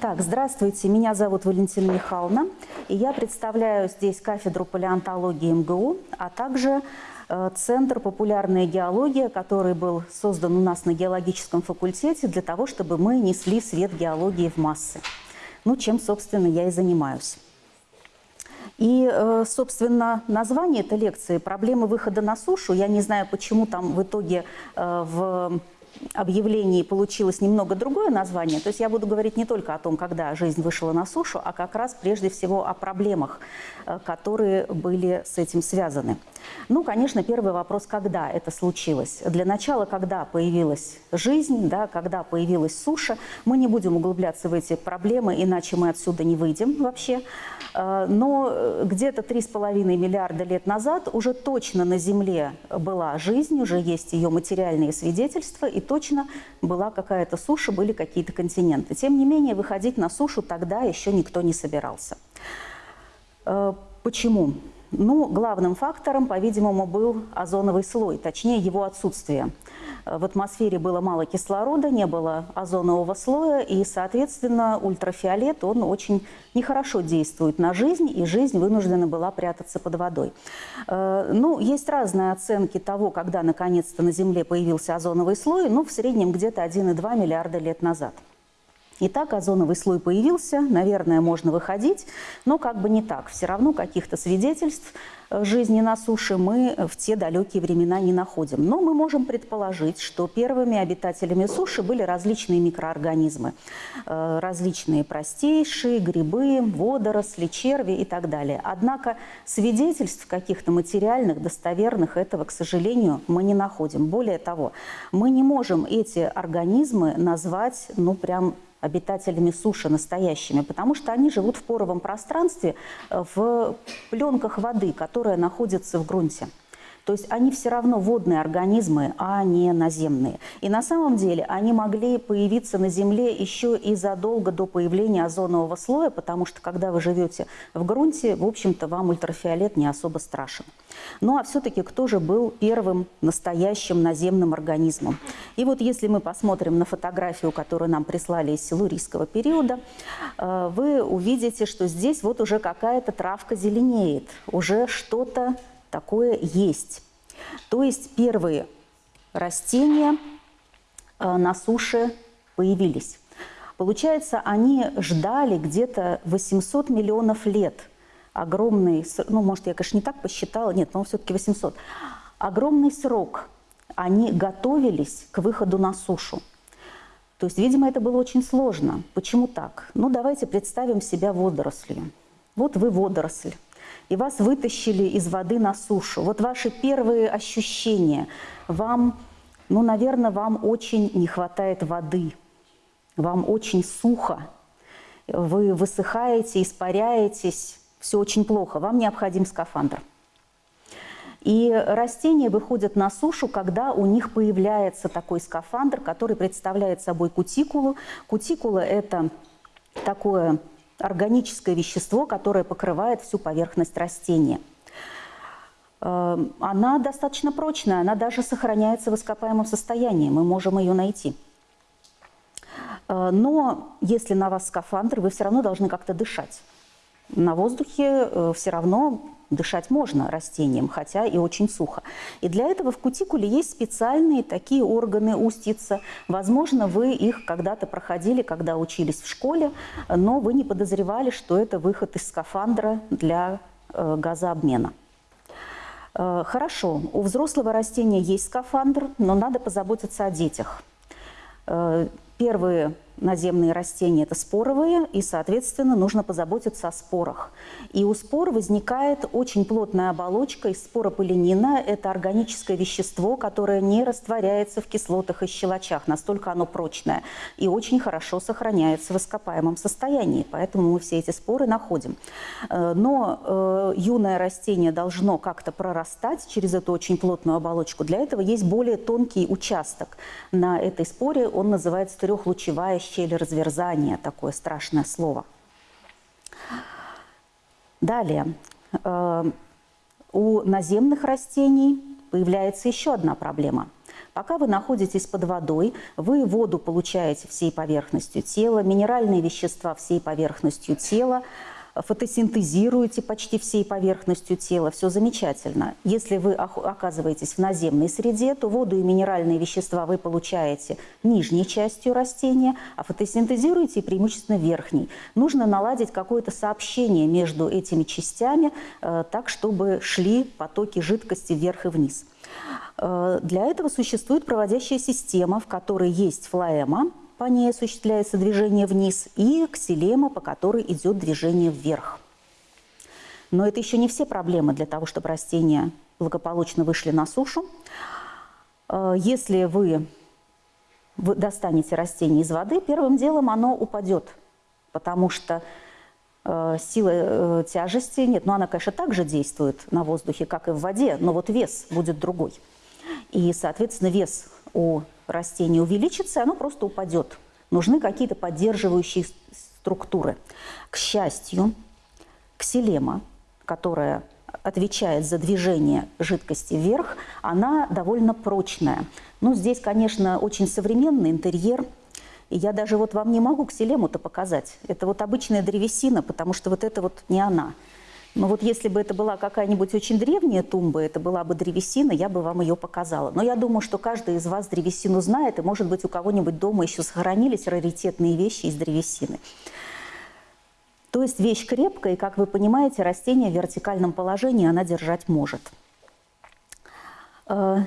Так, здравствуйте, меня зовут Валентина Михайловна, и я представляю здесь кафедру палеонтологии МГУ, а также э, Центр «Популярная геология», который был создан у нас на геологическом факультете для того, чтобы мы несли свет геологии в массы. Ну, чем, собственно, я и занимаюсь. И, э, собственно, название этой лекции «Проблемы выхода на сушу». Я не знаю, почему там в итоге э, в объявлении получилось немного другое название. То есть я буду говорить не только о том, когда жизнь вышла на сушу, а как раз прежде всего о проблемах, э, которые были с этим связаны. Ну, конечно, первый вопрос, когда это случилось. Для начала, когда появилась жизнь, да, когда появилась суша, мы не будем углубляться в эти проблемы, иначе мы отсюда не выйдем вообще. Э, но э, где-то 3,5 миллиарда лет назад уже точно на Земле была жизнь, уже есть ее материальные свидетельства, и точно была какая-то суша, были какие-то континенты. Тем не менее, выходить на сушу тогда еще никто не собирался. Э, почему? Ну, главным фактором, по-видимому, был озоновый слой, точнее его отсутствие. В атмосфере было мало кислорода, не было озонового слоя, и, соответственно, ультрафиолет, он очень нехорошо действует на жизнь, и жизнь вынуждена была прятаться под водой. Э, ну, есть разные оценки того, когда, наконец-то, на Земле появился озоновый слой, ну, в среднем где-то 1,2 миллиарда лет назад. Итак, озоновый слой появился, наверное, можно выходить, но как бы не так. Все равно каких-то свидетельств жизни на суше мы в те далекие времена не находим. Но мы можем предположить, что первыми обитателями суши были различные микроорганизмы. Э, различные простейшие, грибы, водоросли, черви и так далее. Однако свидетельств каких-то материальных, достоверных этого, к сожалению, мы не находим. Более того, мы не можем эти организмы назвать, ну, прям обитателями суши настоящими, потому что они живут в поровом пространстве, э, в пленках воды, которая находится в грунте. То есть они все равно водные организмы, а не наземные. И на самом деле они могли появиться на Земле еще и задолго до появления озонового слоя, потому что когда вы живете в грунте, в общем-то, вам ультрафиолет не особо страшен. Ну а все-таки кто же был первым настоящим наземным организмом? И вот если мы посмотрим на фотографию, которую нам прислали из силурийского периода, э, вы увидите, что здесь вот уже какая-то травка зеленеет, уже что-то такое есть. То есть первые растения э, на суше появились. Получается, они ждали где-то 800 миллионов лет. Огромный, ну, может, я, конечно, не так посчитала, нет, но все-таки 800. Огромный срок они готовились к выходу на сушу. То есть, видимо, это было очень сложно. Почему так? Ну, давайте представим себя водорослью. Вот вы водоросль и вас вытащили из воды на сушу. Вот ваши первые ощущения. Вам, ну, наверное, вам очень не хватает воды, вам очень сухо, вы высыхаете, испаряетесь, все очень плохо, вам необходим скафандр. И растения выходят на сушу, когда у них появляется такой скафандр, который представляет собой кутикулу. Кутикула – это такое органическое вещество, которое покрывает всю поверхность растения. Эм, она достаточно прочная, она даже сохраняется в ископаемом состоянии, мы можем ее найти. Э, но если на вас скафандр, вы все равно должны как-то дышать. На воздухе э, все равно дышать можно растениям, хотя и очень сухо. И для этого в кутикуле есть специальные такие органы устица. Возможно, вы их когда-то проходили, когда учились в школе, но вы не подозревали, что это выход из скафандра для э, газообмена. Э, хорошо, у взрослого растения есть скафандр, но надо позаботиться о детях. Э, первые наземные растения – это споровые, и, соответственно, нужно позаботиться о спорах. И у спор возникает очень плотная оболочка из спорополенина. Это органическое вещество, которое не растворяется в кислотах и щелочах, настолько оно прочное, и очень хорошо сохраняется в ископаемом состоянии, поэтому мы все эти споры находим. Э, но э, юное растение должно как-то прорастать через эту очень плотную оболочку. Для этого есть более тонкий участок на этой споре, он называется трехлучевая щель разверзания, такое страшное слово. Далее, э, у наземных растений появляется еще одна проблема. Пока вы находитесь под водой, вы воду получаете всей поверхностью тела, минеральные вещества всей поверхностью тела, фотосинтезируете почти всей поверхностью тела, все замечательно. Если вы оказываетесь в наземной среде, то воду и минеральные вещества вы получаете нижней частью растения, а фотосинтезируете преимущественно верхней. Нужно наладить какое-то сообщение между этими частями, э, так, чтобы шли потоки жидкости вверх и вниз. Э, для этого существует проводящая система, в которой есть флоэма, по ней осуществляется движение вниз, и ксилема, по которой идет движение вверх. Но это еще не все проблемы для того, чтобы растения благополучно вышли на сушу. Э, если вы достанете растение из воды, первым делом оно упадет, потому что э, сила э, тяжести нет. Но она, конечно, также действует на воздухе, как и в воде, но вот вес будет другой. И, соответственно, вес у растение увеличится, оно просто упадет. Нужны какие-то поддерживающие структуры. К счастью, ксилема, которая отвечает за движение жидкости вверх, она довольно прочная. Ну, здесь, конечно, очень современный интерьер. И я даже вот вам не могу ксилему-то показать. Это вот обычная древесина, потому что вот это вот не она. Но вот если бы это была какая-нибудь очень древняя тумба, это была бы древесина, я бы вам ее показала. Но я думаю, что каждый из вас древесину знает, и, может быть, у кого-нибудь дома еще сохранились раритетные вещи из древесины. То есть вещь крепкая, и, как вы понимаете, растение в вертикальном положении она держать может. Э,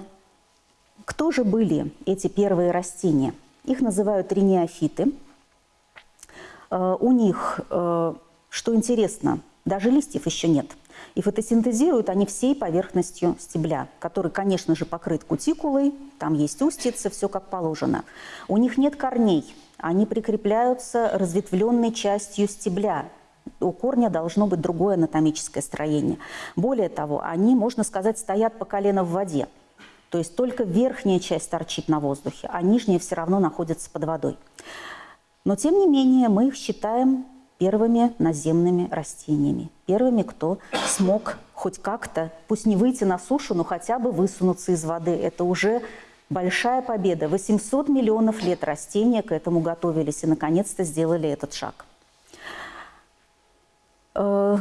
кто же были эти первые растения? Их называют ринеофиты. Э, у них, э, что интересно, даже листьев еще нет. И фотосинтезируют они всей поверхностью стебля, который, конечно же, покрыт кутикулой, там есть устицы, все как положено. У них нет корней, они прикрепляются разветвленной частью стебля. У корня должно быть другое анатомическое строение. Более того, они, можно сказать, стоят по колено в воде. То есть только верхняя часть торчит на воздухе, а нижняя все равно находится под водой. Но, тем не менее, мы их считаем первыми наземными растениями, первыми, кто смог хоть как-то, пусть не выйти на сушу, но хотя бы высунуться из воды. Это уже большая победа. 800 миллионов лет растения к этому готовились и наконец-то сделали этот шаг. Э,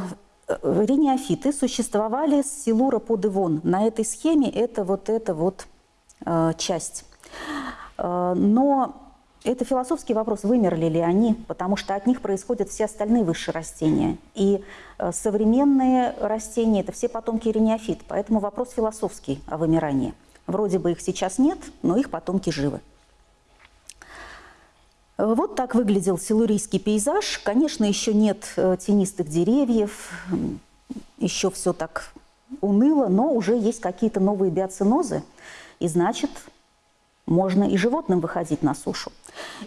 Рениофиты существовали с Силура под Ивон. На этой схеме это вот эта вот э, часть. Э, но это философский вопрос, вымерли ли они, потому что от них происходят все остальные высшие растения. И э, современные растения – это все потомки рениофит, поэтому вопрос философский о вымирании. Вроде бы их сейчас нет, но их потомки живы. Вот так выглядел силурийский пейзаж. Конечно, еще нет э, тенистых деревьев, еще все так уныло, но уже есть какие-то новые биоцинозы, и значит, можно и животным выходить на сушу.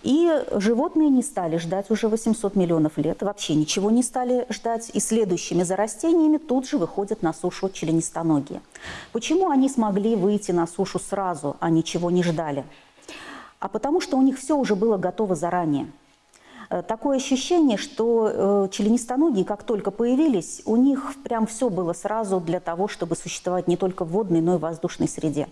И животные не стали ждать уже 800 миллионов лет, вообще ничего не стали ждать, и следующими за растениями тут же выходят на сушу членистоногие. Почему они смогли выйти на сушу сразу, а ничего не ждали? А потому что у них все уже было готово заранее. Э, такое ощущение, что э, членистоногие, как только появились, у них прям все было сразу для того, чтобы существовать не только в водной, но и в воздушной среде.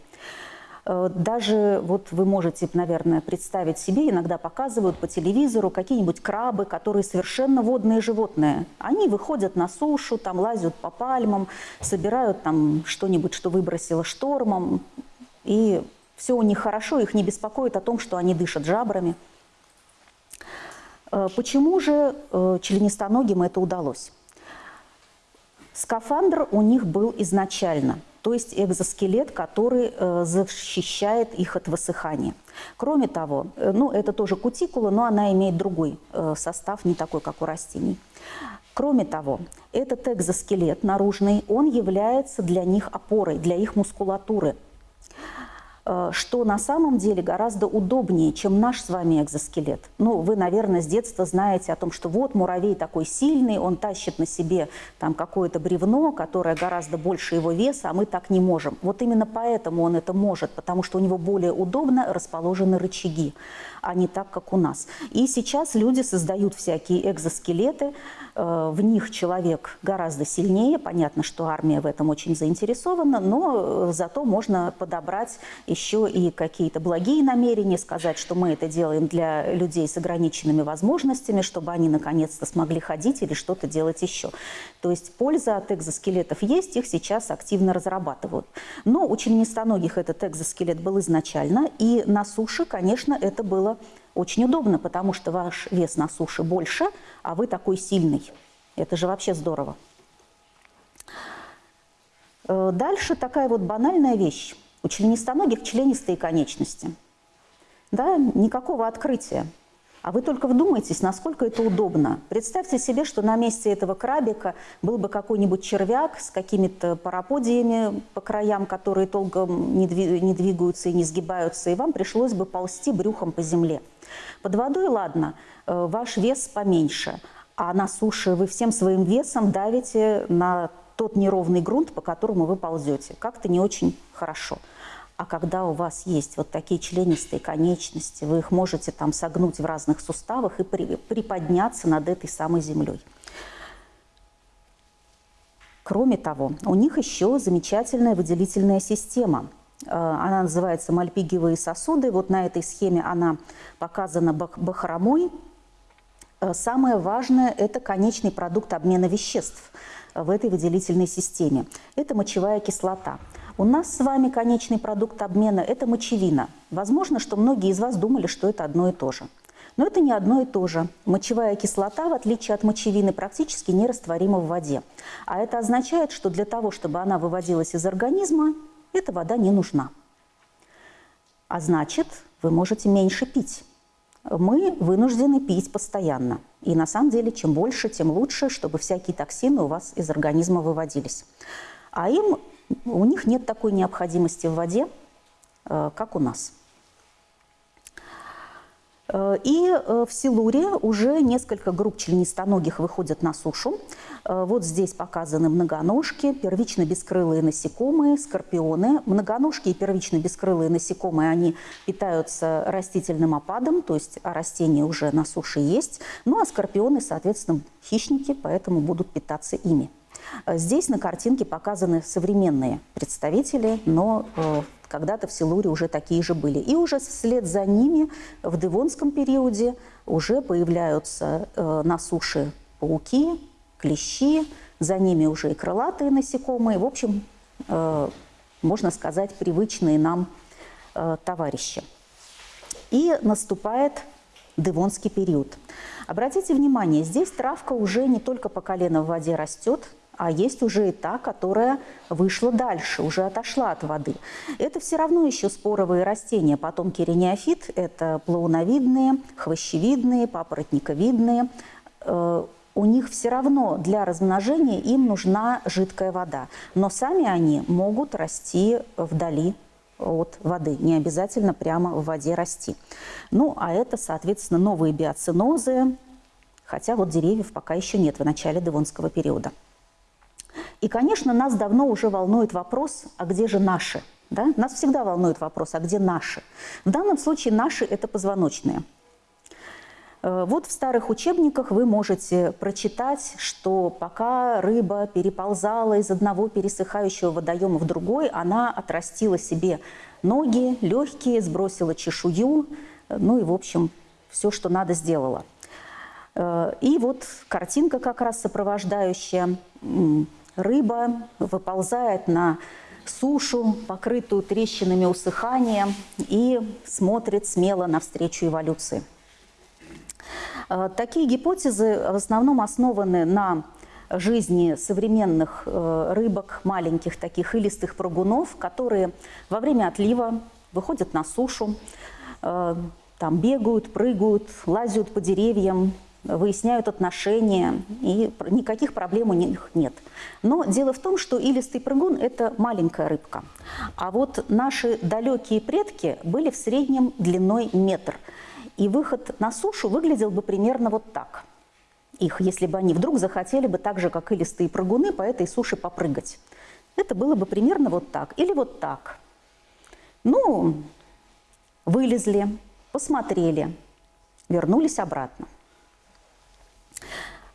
Э, даже вот вы можете, наверное, представить себе, иногда показывают по телевизору какие-нибудь крабы, которые совершенно водные животные. Они выходят на сушу, там лазят по пальмам, собирают там что-нибудь, что выбросило штормом, и все у них хорошо, их не беспокоит о том, что они дышат жабрами. Э, почему же э, членистоногим это удалось? Скафандр у них был изначально – то есть экзоскелет, который э, защищает их от высыхания. Кроме того, э, ну, это тоже кутикула, но она имеет другой э, состав, не такой, как у растений. Кроме того, этот экзоскелет наружный, он является для них опорой, для их мускулатуры – что на самом деле гораздо удобнее, чем наш с вами экзоскелет. Ну, вы, наверное, с детства знаете о том, что вот муравей такой сильный, он тащит на себе там какое-то бревно, которое гораздо больше его веса, а мы так не можем. Вот именно поэтому он это может, потому что у него более удобно расположены рычаги, а не так, как у нас. И сейчас люди создают всякие экзоскелеты, Э, в них человек гораздо сильнее. Понятно, что армия в этом очень заинтересована, но э, зато можно подобрать еще и какие-то благие намерения, сказать, что мы это делаем для людей с ограниченными возможностями, чтобы они наконец-то смогли ходить или что-то делать еще. То есть польза от экзоскелетов есть, их сейчас активно разрабатывают. Но у членистоногих этот экзоскелет был изначально, и на суше, конечно, это было очень удобно, потому что ваш вес на суше больше, а вы такой сильный. Это же вообще здорово. Э, дальше такая вот банальная вещь. У членистоногих членистые конечности. Да, никакого открытия. А вы только вдумайтесь, насколько это удобно. Представьте себе, что на месте этого крабика был бы какой-нибудь червяк с какими-то параподиями по краям, которые толком не двигаются и не сгибаются, и вам пришлось бы ползти брюхом по земле. Под водой, ладно, э, ваш вес поменьше, а на суше вы всем своим весом давите на тот неровный грунт, по которому вы ползете. Как-то не очень хорошо. А когда у вас есть вот такие членистые конечности, вы их можете там согнуть в разных суставах и при, приподняться над этой самой землей. Кроме того, у них еще замечательная выделительная система. Э, она называется мальпигиевые сосуды. Вот на этой схеме она показана бахромой. Э, самое важное – это конечный продукт обмена веществ в этой выделительной системе. Это мочевая кислота. У нас с вами конечный продукт обмена – это мочевина. Возможно, что многие из вас думали, что это одно и то же. Но это не одно и то же. Мочевая кислота, в отличие от мочевины, практически нерастворима в воде. А это означает, что для того, чтобы она выводилась из организма, эта вода не нужна. А значит, вы можете меньше пить. Мы вынуждены пить постоянно. И на самом деле, чем больше, тем лучше, чтобы всякие токсины у вас из организма выводились. А им, у них нет такой необходимости в воде, э, как у нас. Э, и э, в Силуре уже несколько групп членистоногих выходят на сушу. Вот здесь показаны многоножки, первично-бескрылые насекомые, скорпионы. Многоножки и первично-бескрылые насекомые, они питаются растительным опадом, то есть растения уже на суше есть. Ну а скорпионы, соответственно, хищники, поэтому будут питаться ими. Здесь на картинке показаны современные представители, но когда-то в Силуре уже такие же были. И уже вслед за ними в Девонском периоде уже появляются э, на суше пауки, клещи, за ними уже и крылатые насекомые. В общем, э, можно сказать, привычные нам э, товарищи. И наступает Девонский период. Обратите внимание, здесь травка уже не только по колено в воде растет, а есть уже и та, которая вышла дальше, уже отошла от воды. Это все равно еще споровые растения. Потомки рениофит – это плауновидные, хвощевидные, папоротниковидные. Э, у них все равно для размножения им нужна жидкая вода. Но сами они могут расти вдали от воды, не обязательно прямо в воде расти. Ну, а это, соответственно, новые биоцинозы, хотя вот деревьев пока еще нет в начале Девонского периода. И, конечно, нас давно уже волнует вопрос, а где же наши? Да? Нас всегда волнует вопрос, а где наши? В данном случае наши – это позвоночные. Э, вот в старых учебниках вы можете прочитать, что пока рыба переползала из одного пересыхающего водоема в другой, она отрастила себе ноги, легкие, сбросила чешую, ну и, в общем, все, что надо, сделала. Э, и вот картинка как раз сопровождающая рыба выползает на сушу, покрытую трещинами усыхания, и смотрит смело навстречу эволюции. Э, такие гипотезы в основном основаны на жизни современных э, рыбок, маленьких таких илистых прыгунов, которые во время отлива выходят на сушу, э, там бегают, прыгают, лазят по деревьям, выясняют отношения, и никаких проблем у них нет. Но дело в том, что илистый прыгун – это маленькая рыбка. А вот наши далекие предки были в среднем длиной метр. И выход на сушу выглядел бы примерно вот так. Их, если бы они вдруг захотели бы так же, как илистые прыгуны, по этой суше попрыгать. Это было бы примерно вот так. Или вот так. Ну, вылезли, посмотрели, вернулись обратно.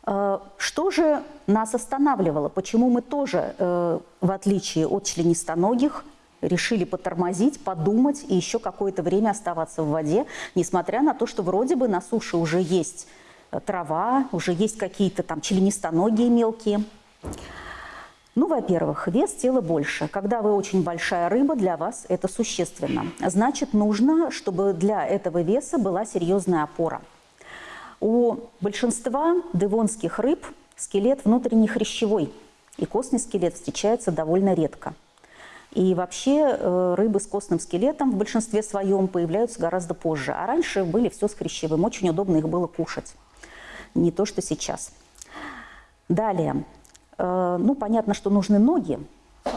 Э, что же нас останавливало? Почему мы тоже, э, в отличие от членистоногих, решили потормозить, подумать и еще какое-то время оставаться в воде, несмотря на то, что вроде бы на суше уже есть э, трава, уже есть какие-то там членистоногие мелкие. Ну, во-первых, вес тела больше. Когда вы очень большая рыба, для вас это существенно. Значит, нужно, чтобы для этого веса была серьезная опора. У большинства девонских рыб скелет внутренний хрящевой, и костный скелет встречается довольно редко. И вообще э, рыбы с костным скелетом в большинстве своем появляются гораздо позже. А раньше были все с хрящевым. Очень удобно их было кушать. Не то, что сейчас. Далее. Э, ну, понятно, что нужны ноги,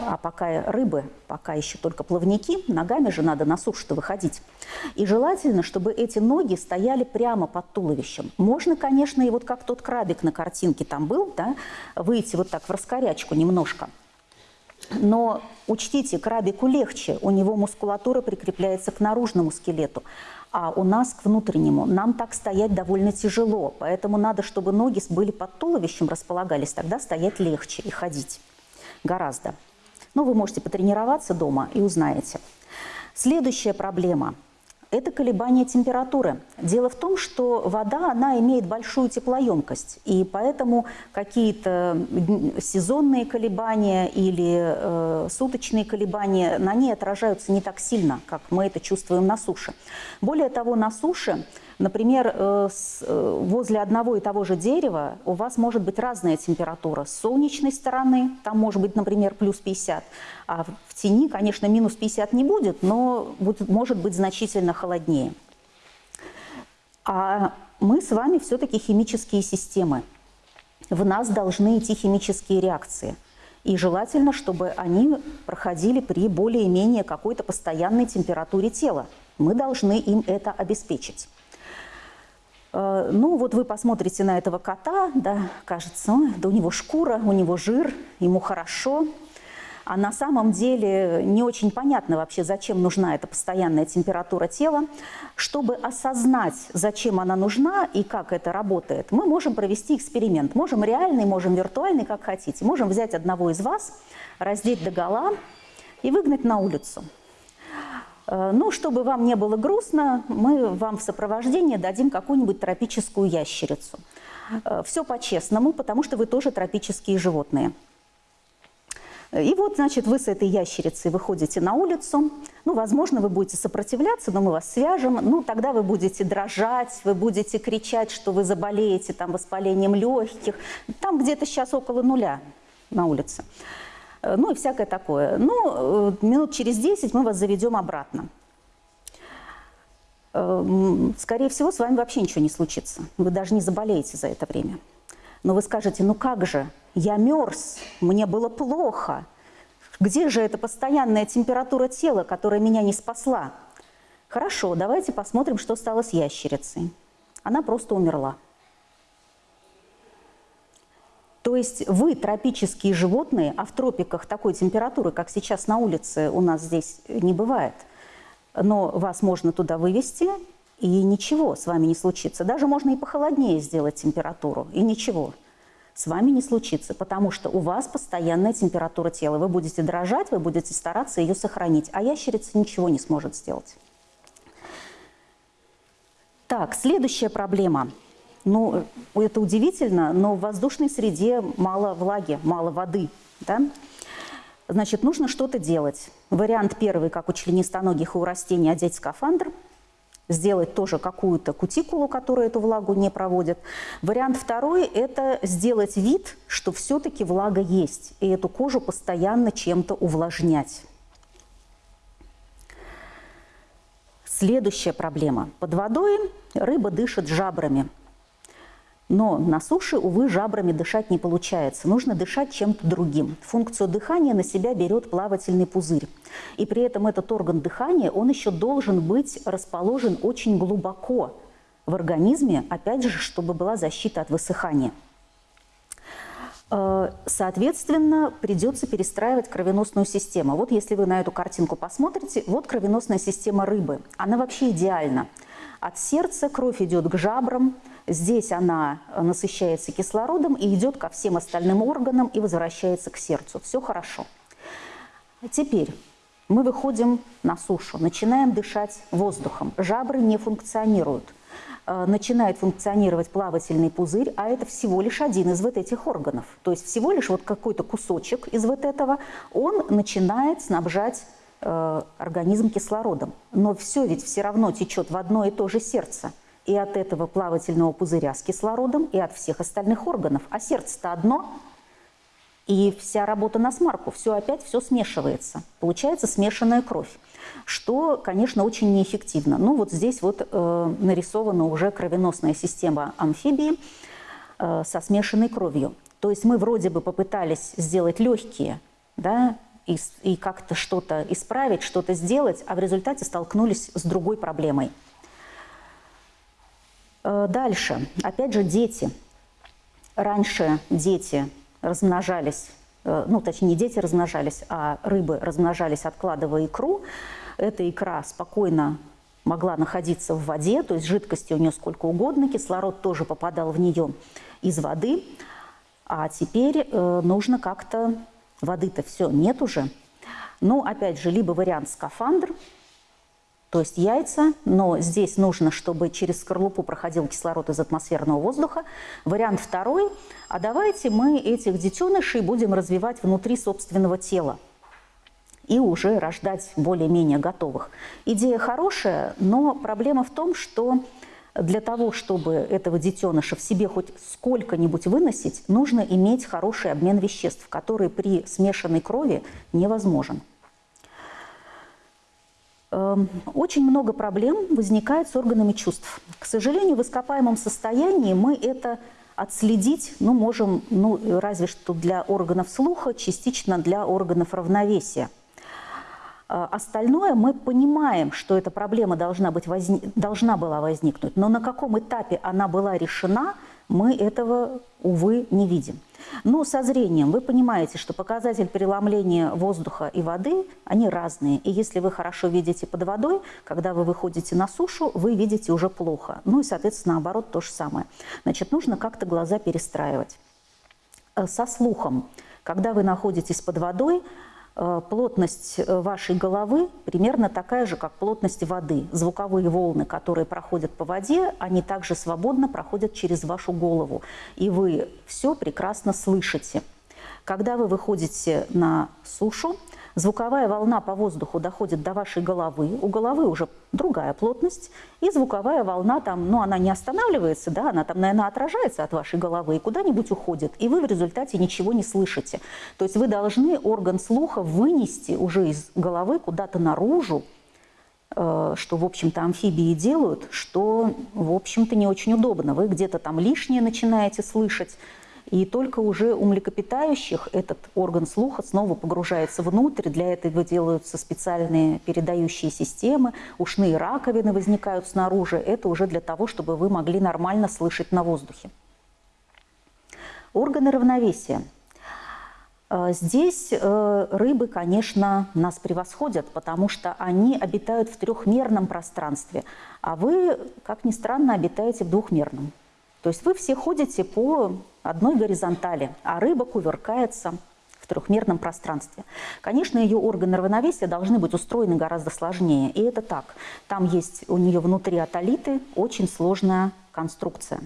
а пока рыбы, пока еще только плавники, ногами же надо на сушу-то выходить. И желательно, чтобы эти ноги стояли прямо под туловищем. Можно, конечно, и вот как тот крабик на картинке там был, да, выйти вот так в раскорячку немножко. Но учтите, крабику легче, у него мускулатура прикрепляется к наружному скелету а у нас к внутреннему. Нам так стоять довольно тяжело, поэтому надо, чтобы ноги были под туловищем, располагались, тогда стоять легче и ходить гораздо. Но вы можете потренироваться дома и узнаете. Следующая проблема – это колебание температуры. Дело в том, что вода, она имеет большую теплоемкость, и поэтому какие-то сезонные колебания или э, суточные колебания на ней отражаются не так сильно, как мы это чувствуем на суше. Более того, на суше Например, э, э, возле одного и того же дерева у вас может быть разная температура. С солнечной стороны там может быть, например, плюс 50, а в тени, конечно, минус 50 не будет, но будет, может быть значительно холоднее. А мы с вами все-таки химические системы. В нас должны идти химические реакции. И желательно, чтобы они проходили при более-менее какой-то постоянной температуре тела. Мы должны им это обеспечить. Э, ну, вот вы посмотрите на этого кота, да, кажется, да у него шкура, у него жир, ему хорошо. А на самом деле не очень понятно вообще, зачем нужна эта постоянная температура тела. Чтобы осознать, зачем она нужна и как это работает, мы можем провести эксперимент. Можем реальный, можем виртуальный, как хотите. Можем взять одного из вас, раздеть догола и выгнать на улицу. Э, ну, чтобы вам не было грустно, мы вам в сопровождении дадим какую-нибудь тропическую ящерицу. Э, Все по-честному, потому что вы тоже тропические животные. И вот, значит, вы с этой ящерицей выходите на улицу. Ну, возможно, вы будете сопротивляться, но мы вас свяжем. Ну, тогда вы будете дрожать, вы будете кричать, что вы заболеете там воспалением легких. Там где-то сейчас около нуля на улице. Э, ну и всякое такое. Ну, э, минут через 10 мы вас заведем обратно. Э, скорее всего, с вами вообще ничего не случится. Вы даже не заболеете за это время. Но вы скажете, ну как же, я мерз, мне было плохо. Где же эта постоянная температура тела, которая меня не спасла? Хорошо, давайте посмотрим, что стало с ящерицей. Она просто умерла. То есть вы тропические животные, а в тропиках такой температуры, как сейчас на улице, у нас здесь не бывает. Но вас можно туда вывести, и ничего с вами не случится. Даже можно и похолоднее сделать температуру, и ничего с вами не случится, потому что у вас постоянная температура тела. Вы будете дрожать, вы будете стараться ее сохранить, а ящерица ничего не сможет сделать. Так, следующая проблема – ну, это удивительно, но в воздушной среде мало влаги, мало воды. Да? Значит, нужно что-то делать. Вариант первый, как у членистоногих и у растений, одеть скафандр, сделать тоже какую-то кутикулу, которая эту влагу не проводит. Вариант второй – это сделать вид, что все-таки влага есть, и эту кожу постоянно чем-то увлажнять. Следующая проблема. Под водой рыба дышит жабрами – но на суше, увы, жабрами дышать не получается. Нужно дышать чем-то другим. Функцию дыхания на себя берет плавательный пузырь. И при этом этот орган дыхания, он еще должен быть расположен очень глубоко в организме, опять же, чтобы была защита от высыхания. Э, соответственно, придется перестраивать кровеносную систему. Вот если вы на эту картинку посмотрите, вот кровеносная система рыбы. Она вообще идеальна. От сердца кровь идет к жабрам, Здесь она насыщается кислородом и идет ко всем остальным органам и возвращается к сердцу. Все хорошо. Теперь Мы выходим на сушу, начинаем дышать воздухом, жабры не функционируют. Э, начинает функционировать плавательный пузырь, а это всего лишь один из вот этих органов. То есть всего лишь вот какой-то кусочек из вот этого, он начинает снабжать организм кислородом. Но все ведь все равно течет в одно и то же сердце. И от этого плавательного пузыря с кислородом, и от всех остальных органов. А сердце-то одно, и вся работа на смарку, все опять все смешивается. Получается смешанная кровь что, конечно, очень неэффективно. Ну вот здесь вот э, нарисована уже кровеносная система амфибии э, со смешанной кровью. То есть мы вроде бы попытались сделать легкие, да, и, и как-то что-то исправить, что-то сделать, а в результате столкнулись с другой проблемой. Э, дальше, опять же, дети. Раньше дети размножались, э, ну, точнее, не дети размножались, а рыбы размножались, откладывая икру эта икра спокойно могла находиться в воде, то есть жидкости у нее сколько угодно, кислород тоже попадал в нее из воды. А теперь э, нужно как-то... Воды-то все, нет уже. Ну, опять же, либо вариант скафандр, то есть яйца, но здесь нужно, чтобы через скорлупу проходил кислород из атмосферного воздуха. Вариант второй, а давайте мы этих детенышей будем развивать внутри собственного тела и уже рождать более-менее готовых. Идея хорошая, но проблема в том, что для того, чтобы этого детеныша в себе хоть сколько-нибудь выносить, нужно иметь хороший обмен веществ, который при смешанной крови невозможен. Эм, очень много проблем возникает с органами чувств. К сожалению, в ископаемом состоянии мы это отследить ну, можем ну, разве что для органов слуха, частично для органов равновесия – остальное мы понимаем, что эта проблема должна, быть возник... должна была возникнуть, но на каком этапе она была решена, мы этого, увы, не видим. Ну, со зрением вы понимаете, что показатель переломления воздуха и воды, они разные. И если вы хорошо видите под водой, когда вы выходите на сушу, вы видите уже плохо. Ну и, соответственно, наоборот, то же самое. Значит, нужно как-то глаза перестраивать. Э, со слухом. Когда вы находитесь под водой, плотность э, вашей головы примерно такая же, как плотность воды. Звуковые волны, которые проходят по воде, они также свободно проходят через вашу голову. И вы все прекрасно слышите. Когда вы выходите на сушу, Звуковая волна по воздуху доходит до вашей головы, у головы уже другая плотность, и звуковая волна там, ну, она не останавливается, да, она там, наверное, отражается от вашей головы и куда-нибудь уходит, и вы в результате ничего не слышите. То есть вы должны орган слуха вынести уже из головы куда-то наружу, э, что, в общем-то, амфибии делают, что, в общем-то, не очень удобно. Вы где-то там лишнее начинаете слышать, и только уже у млекопитающих этот орган слуха снова погружается внутрь. Для этого делаются специальные передающие системы, ушные раковины возникают снаружи. Это уже для того, чтобы вы могли нормально слышать на воздухе. Органы равновесия. Э, здесь э, рыбы, конечно, нас превосходят, потому что они обитают в трехмерном пространстве, а вы, как ни странно, обитаете в двухмерном. То есть вы все ходите по одной горизонтали, а рыба кувыркается в трехмерном пространстве. Конечно, ее органы равновесия должны быть устроены гораздо сложнее, и это так. Там есть у нее внутри атолиты, очень сложная конструкция.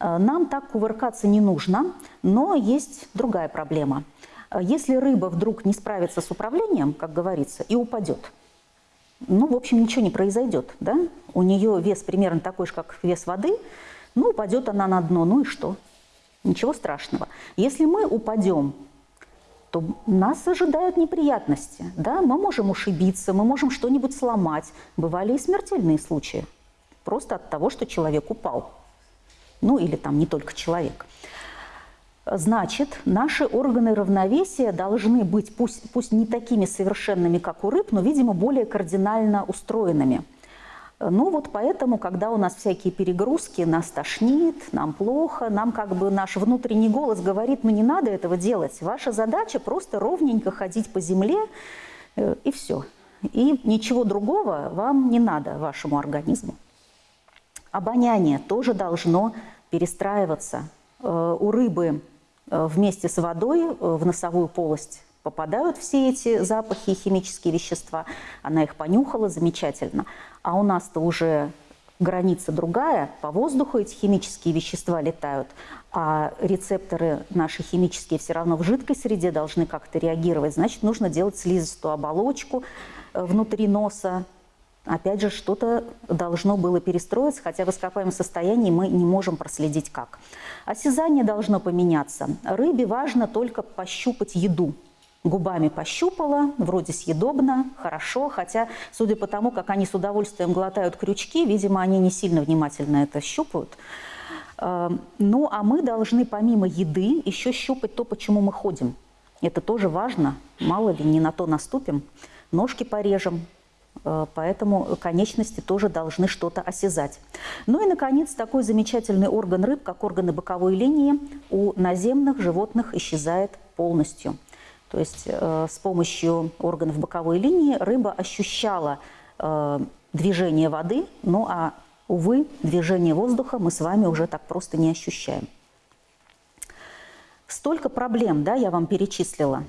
Э, нам так кувыркаться не нужно, но есть другая проблема. Э, если рыба вдруг не справится с управлением, как говорится, и упадет, ну, в общем, ничего не произойдет. Да? У нее вес примерно такой же, как вес воды – ну, упадет она на дно, ну и что? Ничего страшного. Если мы упадем, то нас ожидают неприятности. Да? Мы можем ушибиться, мы можем что-нибудь сломать. Бывали и смертельные случаи. Просто от того, что человек упал. Ну или там не только человек. Значит, наши органы равновесия должны быть, пусть, пусть не такими совершенными, как у рыб, но, видимо, более кардинально устроенными – ну вот поэтому, когда у нас всякие перегрузки, нас тошнит, нам плохо, нам как бы наш внутренний голос говорит, ну не надо этого делать. Ваша задача просто ровненько ходить по земле э, и все. И ничего другого вам не надо, вашему организму. Обоняние тоже должно перестраиваться. Э, у рыбы э, вместе с водой в носовую полость попадают все эти запахи и химические вещества. Она их понюхала, замечательно. А у нас-то уже граница другая, по воздуху эти химические вещества летают, а рецепторы наши химические все равно в жидкой среде должны как-то реагировать. Значит, нужно делать слизистую оболочку э, внутри носа. Опять же, что-то должно было перестроиться, хотя в ископаемом состоянии мы не можем проследить как. Осязание должно поменяться. Рыбе важно только пощупать еду – губами пощупала, вроде съедобно, хорошо, хотя, судя по тому, как они с удовольствием глотают крючки, видимо, они не сильно внимательно это щупают. Эм, ну, а мы должны помимо еды еще щупать то, почему мы ходим. Это тоже важно, мало ли, не на то наступим, ножки порежем, э, Поэтому конечности тоже должны что-то осязать. Ну и, наконец, такой замечательный орган рыб, как органы боковой линии, у наземных животных исчезает полностью – то есть э, с помощью органов боковой линии рыба ощущала э, движение воды, ну а, увы, движение воздуха мы с вами уже так просто не ощущаем. Столько проблем, да, я вам перечислила.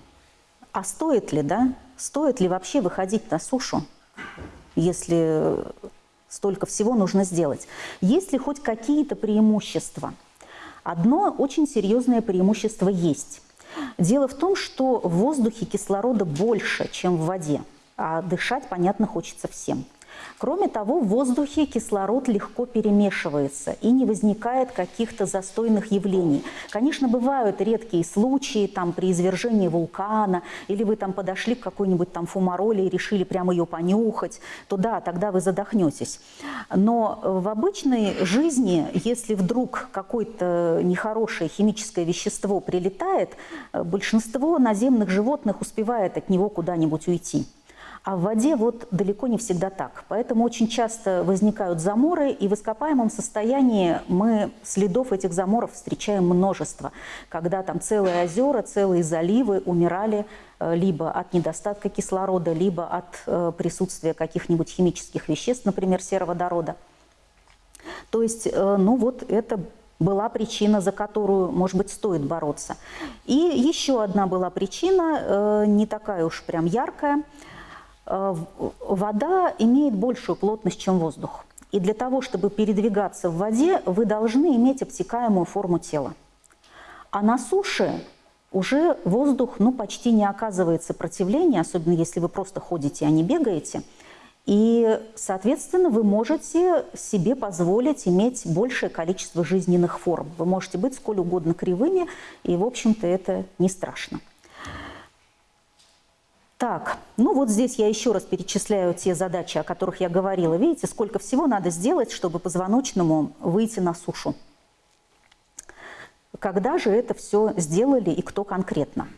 А стоит ли, да, стоит ли вообще выходить на сушу, если столько всего нужно сделать? Есть ли хоть какие-то преимущества? Одно очень серьезное преимущество есть. Дело в том, что в воздухе кислорода больше, чем в воде, а дышать, понятно, хочется всем. Кроме того, в воздухе кислород легко перемешивается и не возникает каких-то застойных явлений. Конечно, бывают редкие случаи там, при извержении вулкана, или вы там подошли к какой-нибудь там фумароле и решили прямо ее понюхать, то да, тогда вы задохнетесь. Но в обычной жизни, если вдруг какое-то нехорошее химическое вещество прилетает, большинство наземных животных успевает от него куда-нибудь уйти. А в воде вот далеко не всегда так. Поэтому очень часто возникают заморы, и в ископаемом состоянии мы следов этих заморов встречаем множество. Когда там целые озера, целые заливы умирали э, либо от недостатка кислорода, либо от э, присутствия каких-нибудь химических веществ, например, сероводорода. То есть, э, ну вот это была причина, за которую, может быть, стоит бороться. И еще одна была причина, не такая уж прям яркая – вода имеет большую плотность, чем воздух. И для того, чтобы передвигаться в воде, вы должны иметь обтекаемую форму тела. А на суше уже воздух ну, почти не оказывает сопротивления, особенно если вы просто ходите, а не бегаете. И, соответственно, вы можете себе позволить иметь большее количество жизненных форм. Вы можете быть сколь угодно кривыми, и, в общем-то, это не страшно. Так, ну вот здесь я еще раз перечисляю те задачи, о которых я говорила. Видите, сколько всего надо сделать, чтобы позвоночному выйти на сушу. Когда же это все сделали и кто конкретно?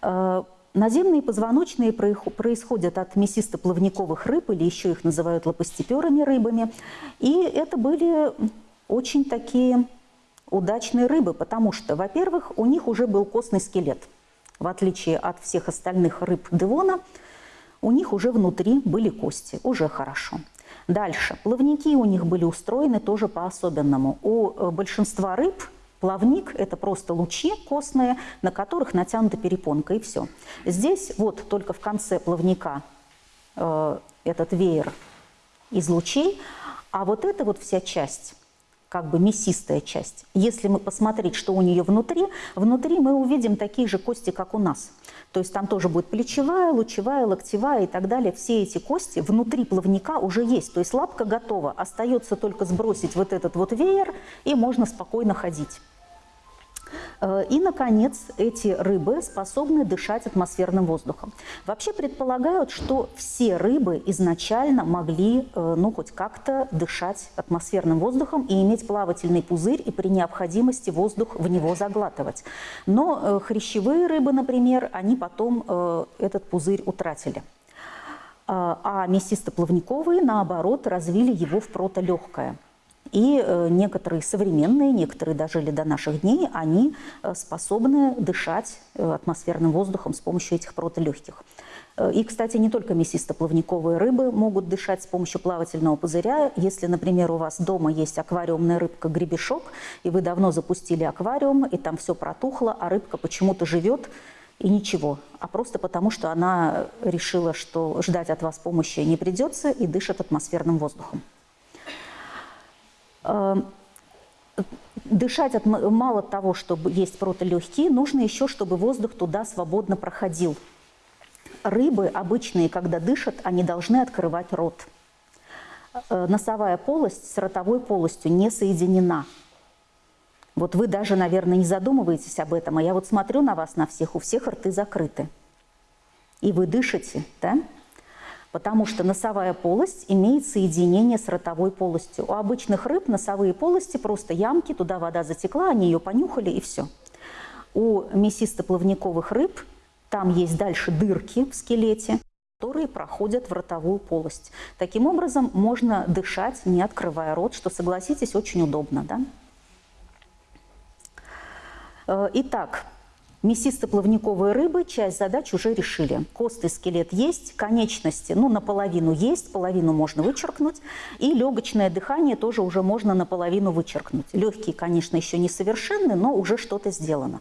Э, наземные позвоночные происходят от мясисто-плавниковых рыб, или еще их называют лопастеперыми рыбами. И это были очень такие удачные рыбы, потому что, во-первых, у них уже был костный скелет – в отличие от всех остальных рыб Девона, у них уже внутри были кости, уже хорошо. Дальше. Плавники у них были устроены тоже по-особенному. У э, большинства рыб плавник – это просто лучи костные, на которых натянута перепонка, и все. Здесь вот только в конце плавника э, этот веер из лучей, а вот эта вот вся часть как бы мясистая часть. Если мы посмотреть, что у нее внутри, внутри мы увидим такие же кости, как у нас. То есть там тоже будет плечевая, лучевая, локтевая и так далее. Все эти кости внутри плавника уже есть. То есть лапка готова. Остается только сбросить вот этот вот веер, и можно спокойно ходить. Э, и, наконец, эти рыбы способны дышать атмосферным воздухом. Вообще предполагают, что все рыбы изначально могли, э, ну, хоть как-то дышать атмосферным воздухом и иметь плавательный пузырь, и при необходимости воздух в него заглатывать. Но э, хрящевые рыбы, например, они потом этот пузырь утратили а мясистоплавниковые, наоборот, развили его в протолегкое. И э, некоторые современные, некоторые дожили до наших дней, они э, способны дышать э, атмосферным воздухом с помощью этих протолегких. И, кстати, не только мясисто-плавниковые рыбы могут дышать с помощью плавательного пузыря. Если, например, у вас дома есть аквариумная рыбка-гребешок, и вы давно запустили аквариум, и там все протухло, а рыбка почему-то живет, и ничего, а просто потому, что она решила, что ждать от вас помощи не придется и дышит атмосферным воздухом. Эм, дышать от, мало того, чтобы есть протолегкие, нужно еще, чтобы воздух туда свободно проходил. Рыбы обычные, когда дышат, они должны открывать рот. Э, носовая полость с ротовой полостью не соединена – вот вы даже, наверное, не задумываетесь об этом, а я вот смотрю на вас, на всех, у всех рты закрыты. И вы дышите, да? Потому что носовая полость имеет соединение с ротовой полостью. У обычных рыб носовые полости просто ямки, туда вода затекла, они ее понюхали и все. У мясистоплавниковых рыб там есть дальше дырки в скелете, которые проходят в ротовую полость. Таким образом, можно дышать, не открывая рот, что, согласитесь, очень удобно. Да? Э, итак, мясисто-плавниковые рыбы часть задач уже решили. Кост и скелет есть, конечности ну, наполовину есть, половину можно вычеркнуть. И легочное дыхание тоже уже можно наполовину вычеркнуть. Легкие, конечно, еще не совершенны, но уже что-то сделано.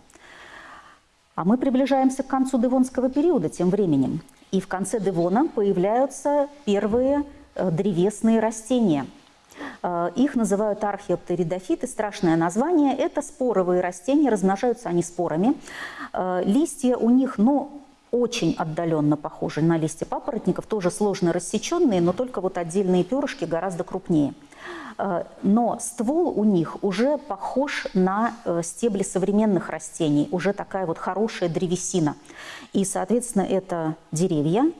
А мы приближаемся к концу Девонского периода тем временем. И в конце Девона появляются первые э, древесные растения – их называют археоптеридофиты, страшное название. Это споровые растения, размножаются они спорами. Э, листья у них, ну, очень отдаленно похожи на листья папоротников, тоже сложно рассеченные, но только вот отдельные перышки гораздо крупнее. Э, но ствол у них уже похож на стебли современных растений, уже такая вот хорошая древесина. И, соответственно, это деревья,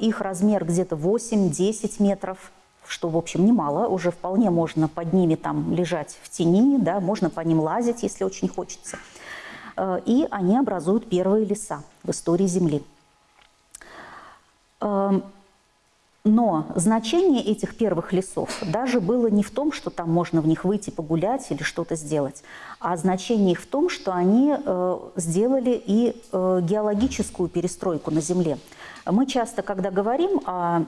их размер где-то 8-10 метров, что, в общем, немало, уже вполне можно под ними там лежать в тени, да, можно по ним лазить, если очень хочется. Э, и они образуют первые леса в истории Земли. Эм, но значение этих первых лесов даже было не в том, что там можно в них выйти погулять или что-то сделать, а значение их в том, что они э, сделали и э, геологическую перестройку на Земле. Мы часто, когда говорим о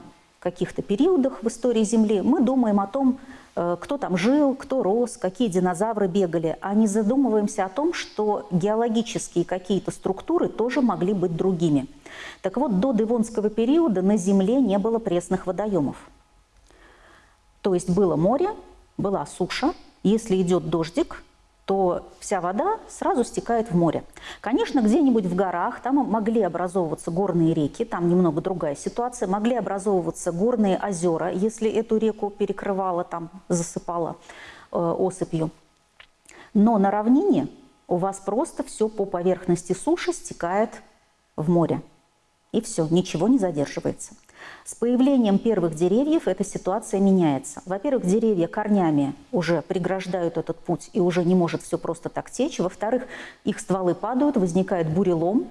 каких-то периодах в истории Земли, мы думаем о том, э, кто там жил, кто рос, какие динозавры бегали, а не задумываемся о том, что геологические какие-то структуры тоже могли быть другими. Так вот, до Девонского периода на Земле не было пресных водоемов. То есть было море, была суша, если идет дождик, то вся вода сразу стекает в море. Конечно, где-нибудь в горах там могли образовываться горные реки, там немного другая ситуация, могли образовываться горные озера, если эту реку перекрывала, там засыпала э, осыпью. Но на равнине у вас просто все по поверхности суши стекает в море. И все, ничего не задерживается. С появлением первых деревьев эта ситуация меняется. Во-первых, деревья корнями уже преграждают этот путь и уже не может все просто так течь. Во-вторых, их стволы падают, возникает бурелом,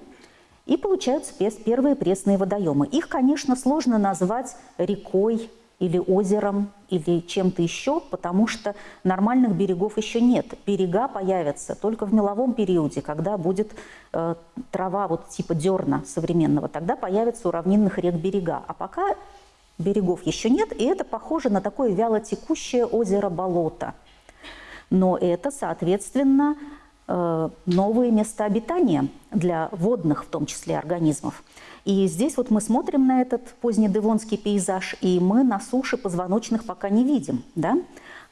и получаются первые пресные водоемы. Их, конечно, сложно назвать рекой, или озером, или чем-то еще, потому что нормальных берегов еще нет. Берега появятся только в меловом периоде, когда будет э, трава вот типа дерна современного. Тогда появятся у равнинных рек берега. А пока берегов еще нет, и это похоже на такое вялотекущее озеро-болото. Но это, соответственно, э, новые места обитания для водных, в том числе, организмов. И здесь вот мы смотрим на этот позднедевонский пейзаж, и мы на суше позвоночных пока не видим, да?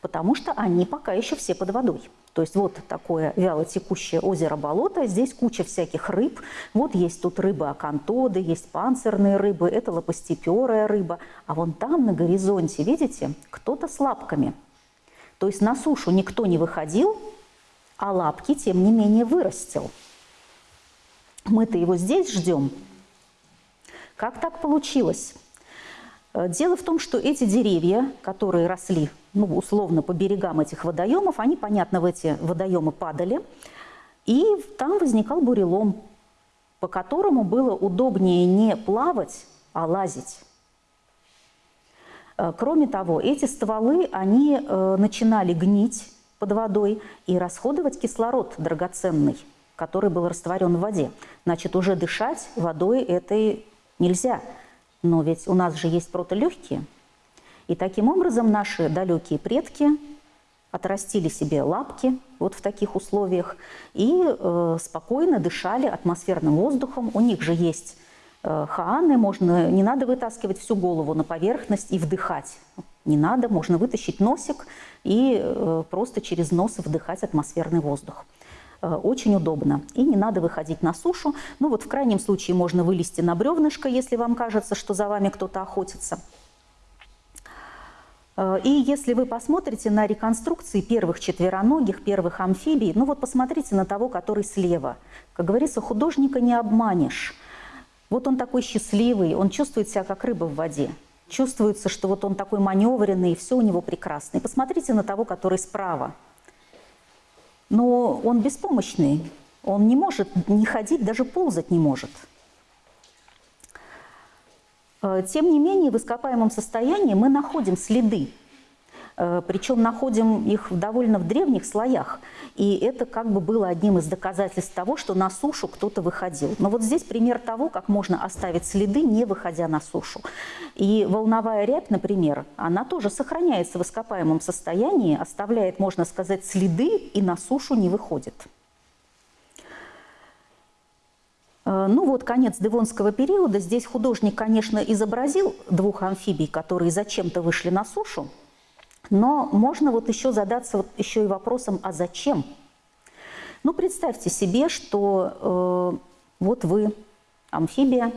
потому что они пока еще все под водой. То есть вот такое вяло текущее озеро-болото, здесь куча всяких рыб. Вот есть тут рыбы-акантоды, есть панцирные рыбы, это лопастеперая рыба. А вон там на горизонте, видите, кто-то с лапками. То есть на сушу никто не выходил, а лапки, тем не менее, вырастил. Мы-то его здесь ждем, как так получилось? Э, дело в том, что эти деревья, которые росли, ну, условно, по берегам этих водоемов, они, понятно, в эти водоемы падали, и там возникал бурелом, по которому было удобнее не плавать, а лазить. Э, кроме того, эти стволы, они э, начинали гнить под водой и расходовать кислород драгоценный, который был растворен в воде. Значит, уже дышать водой этой нельзя. Но ведь у нас же есть протолегкие. И таким образом наши далекие предки отрастили себе лапки вот в таких условиях и э, спокойно дышали атмосферным воздухом. У них же есть э, хааны, можно, не надо вытаскивать всю голову на поверхность и вдыхать. Не надо, можно вытащить носик и э, просто через нос вдыхать атмосферный воздух. Э, очень удобно. И не надо выходить на сушу. Ну вот в крайнем случае можно вылезти на бревнышко, если вам кажется, что за вами кто-то охотится. Э, и если вы посмотрите на реконструкции первых четвероногих, первых амфибий, ну вот посмотрите на того, который слева. Как говорится, художника не обманешь. Вот он такой счастливый, он чувствует себя как рыба в воде. Чувствуется, что вот он такой маневренный, и все у него прекрасно. И посмотрите на того, который справа. Но он беспомощный, он не может не ходить, даже ползать не может. Э, тем не менее, в ископаемом состоянии мы находим следы, причем находим их довольно в древних слоях. И это как бы было одним из доказательств того, что на сушу кто-то выходил. Но вот здесь пример того, как можно оставить следы, не выходя на сушу. И волновая рябь, например, она тоже сохраняется в ископаемом состоянии, оставляет, можно сказать, следы и на сушу не выходит. Э, ну вот конец Девонского периода. Здесь художник, конечно, изобразил двух амфибий, которые зачем-то вышли на сушу. Но можно вот еще задаться вот еще и вопросом, а зачем? Ну, представьте себе, что э, вот вы, амфибия,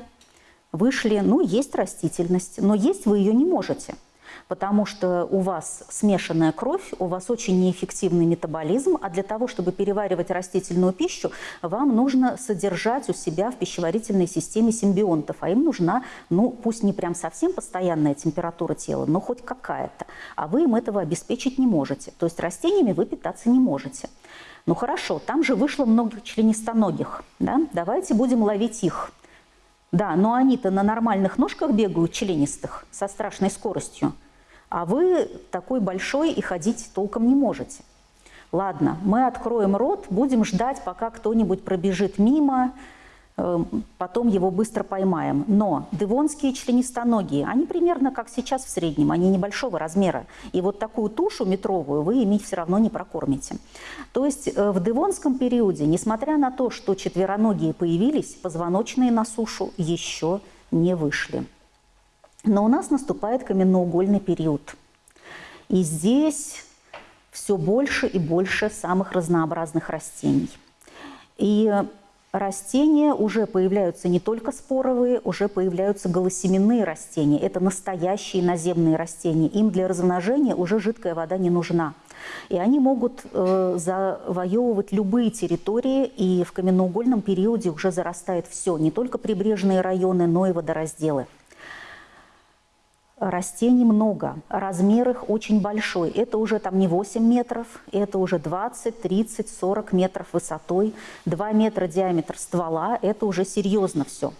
вышли, ну, есть растительность, но есть вы ее не можете – потому что у вас смешанная кровь, у вас очень неэффективный метаболизм, а для того, чтобы переваривать растительную пищу, вам нужно содержать у себя в пищеварительной системе симбионтов, а им нужна, ну, пусть не прям совсем постоянная температура тела, но хоть какая-то, а вы им этого обеспечить не можете. То есть растениями вы питаться не можете. Ну хорошо, там же вышло много членистоногих, да? давайте будем ловить их. Да, но они-то на нормальных ножках бегают, членистых, со страшной скоростью а вы такой большой и ходить толком не можете. Ладно, мы откроем рот, будем ждать, пока кто-нибудь пробежит мимо, э, потом его быстро поймаем. Но девонские членистоногие, они примерно как сейчас в среднем, они небольшого размера. И вот такую тушу метровую вы ими все равно не прокормите. То есть э, в девонском периоде, несмотря на то, что четвероногие появились, позвоночные на сушу еще не вышли. Но у нас наступает каменноугольный период. И здесь все больше и больше самых разнообразных растений. И растения уже появляются не только споровые, уже появляются голосеменные растения. Это настоящие наземные растения. Им для размножения уже жидкая вода не нужна. И они могут э, завоевывать любые территории, и в каменноугольном периоде уже зарастает все, не только прибрежные районы, но и водоразделы. Растений много, размер их очень большой. Это уже там не 8 метров, это уже 20, 30, 40 метров высотой, 2 метра диаметр ствола, это уже серьезно все.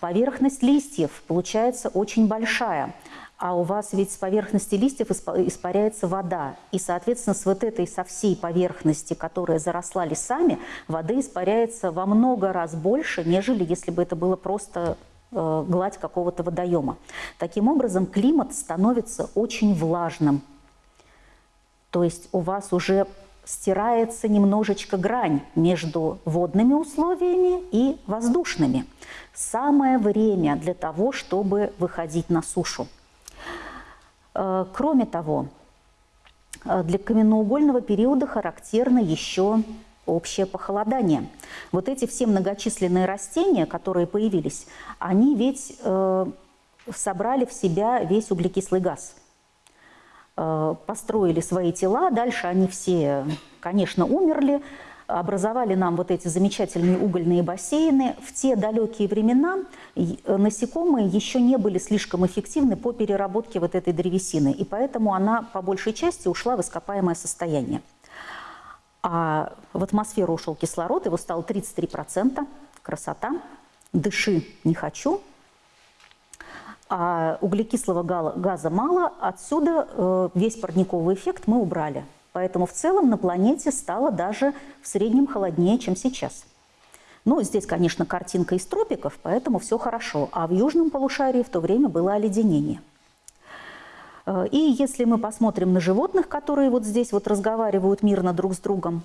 Поверхность листьев получается очень большая, а у вас ведь с поверхности листьев испаряется вода. И, соответственно, с вот этой, со всей поверхности, которая заросла лесами, воды испаряется во много раз больше, нежели если бы это было просто гладь какого-то водоема. Таким образом, климат становится очень влажным. То есть у вас уже стирается немножечко грань между водными условиями и воздушными. Самое время для того, чтобы выходить на сушу. Э, кроме того, э, для каменноугольного периода характерно еще общее похолодание. Вот эти все многочисленные растения, которые появились, они ведь э, собрали в себя весь углекислый газ. Э, построили свои тела, дальше они все, конечно, умерли, образовали нам вот эти замечательные угольные бассейны. В те далекие времена насекомые еще не были слишком эффективны по переработке вот этой древесины, и поэтому она по большей части ушла в ископаемое состояние. А в атмосферу ушел кислород, его стало 33%, красота, дыши не хочу, а углекислого газа мало, отсюда э, весь парниковый эффект мы убрали. Поэтому в целом на планете стало даже в среднем холоднее, чем сейчас. Ну, здесь, конечно, картинка из тропиков, поэтому все хорошо. А в южном полушарии в то время было оледенение. И если мы посмотрим на животных, которые вот здесь вот разговаривают мирно друг с другом,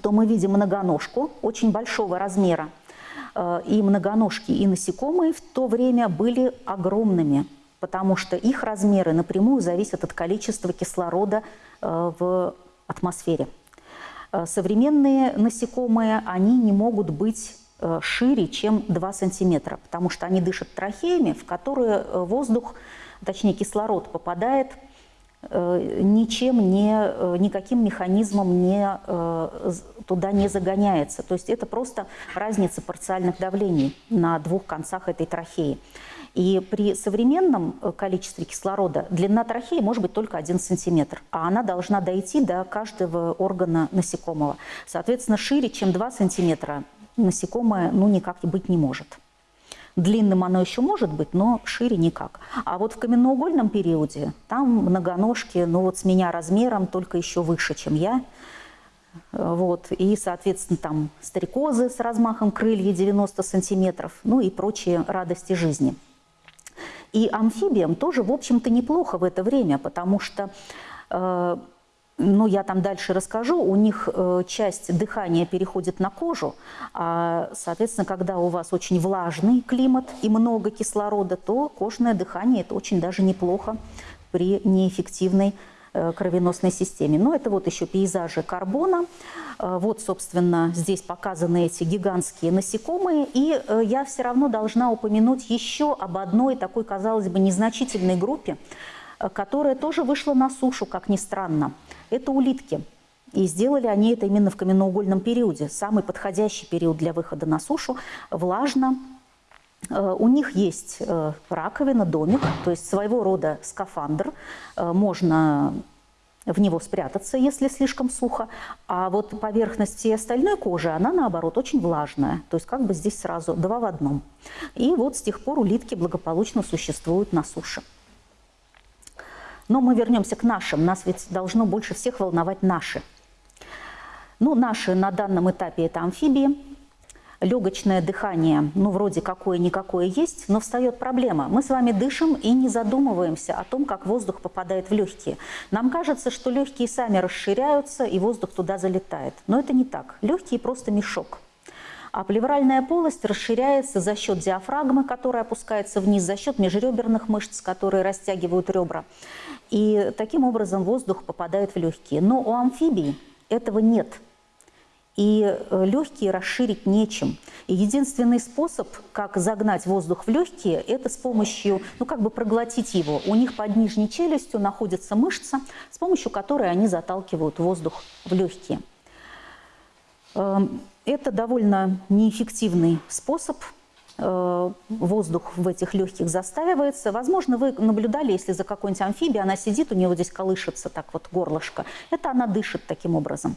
то мы видим многоножку очень большого размера. И многоножки, и насекомые в то время были огромными, потому что их размеры напрямую зависят от количества кислорода в атмосфере. Современные насекомые, они не могут быть Э, шире, чем 2 сантиметра, потому что они дышат трахеями, в которые э, точнее кислород попадает э, ничем не, никаким механизмом не, туда не загоняется. То есть это просто разница парциальных давлений на двух концах этой трахеи. И при современном количестве кислорода длина трахеи может быть только 1 сантиметр, а она должна дойти до каждого органа насекомого. Соответственно, шире, чем 2 сантиметра насекомое ну, никак быть не может. Длинным оно еще может быть, но шире никак. А вот в каменноугольном периоде там многоножки, ну вот с меня размером, только еще выше, чем я. Вот. И, соответственно, там стрекозы с размахом крылья 90 сантиметров, ну и прочие радости жизни. И амфибиям тоже, в общем-то, неплохо в это время, потому что э, ну, я там дальше расскажу, у них э, часть дыхания переходит на кожу, а, соответственно, когда у вас очень влажный климат и много кислорода, то кожное дыхание – это очень даже неплохо при неэффективной э, кровеносной системе. Но это вот еще пейзажи карбона. Э, вот, собственно, здесь показаны эти гигантские насекомые. И я все равно должна упомянуть еще об одной такой, казалось бы, незначительной группе, которая тоже вышла на сушу, как ни странно – это улитки. И сделали они это именно в каменноугольном периоде, самый подходящий период для выхода на сушу, влажно. Э, у них есть э, раковина, домик, то есть своего рода скафандр. Э, можно в него спрятаться, если слишком сухо. А вот поверхность всей остальной кожи, она наоборот очень влажная. То есть как бы здесь сразу два в одном. И вот с тех пор улитки благополучно существуют на суше. Но мы вернемся к нашим. Нас ведь должно больше всех волновать наши. Ну, наши на данном этапе это амфибии. Легочное дыхание, ну, вроде какое-никакое есть, но встает проблема. Мы с вами дышим и не задумываемся о том, как воздух попадает в легкие. Нам кажется, что легкие сами расширяются, и воздух туда залетает. Но это не так. Легкие просто мешок. А плевральная полость расширяется за счет диафрагмы, которая опускается вниз, за счет межреберных мышц, которые растягивают ребра. И таким образом воздух попадает в легкие. Но у амфибий этого нет. И э, легкие расширить нечем. И единственный способ, как загнать воздух в легкие, это с помощью, ну как бы проглотить его. У них под нижней челюстью находится мышца, с помощью которой они заталкивают воздух в легкие. Эм, это довольно неэффективный способ воздух в этих легких застаивается. Возможно, вы наблюдали, если за какой-нибудь амфибией она сидит, у нее здесь колышется так вот горлышко. Это она дышит таким образом.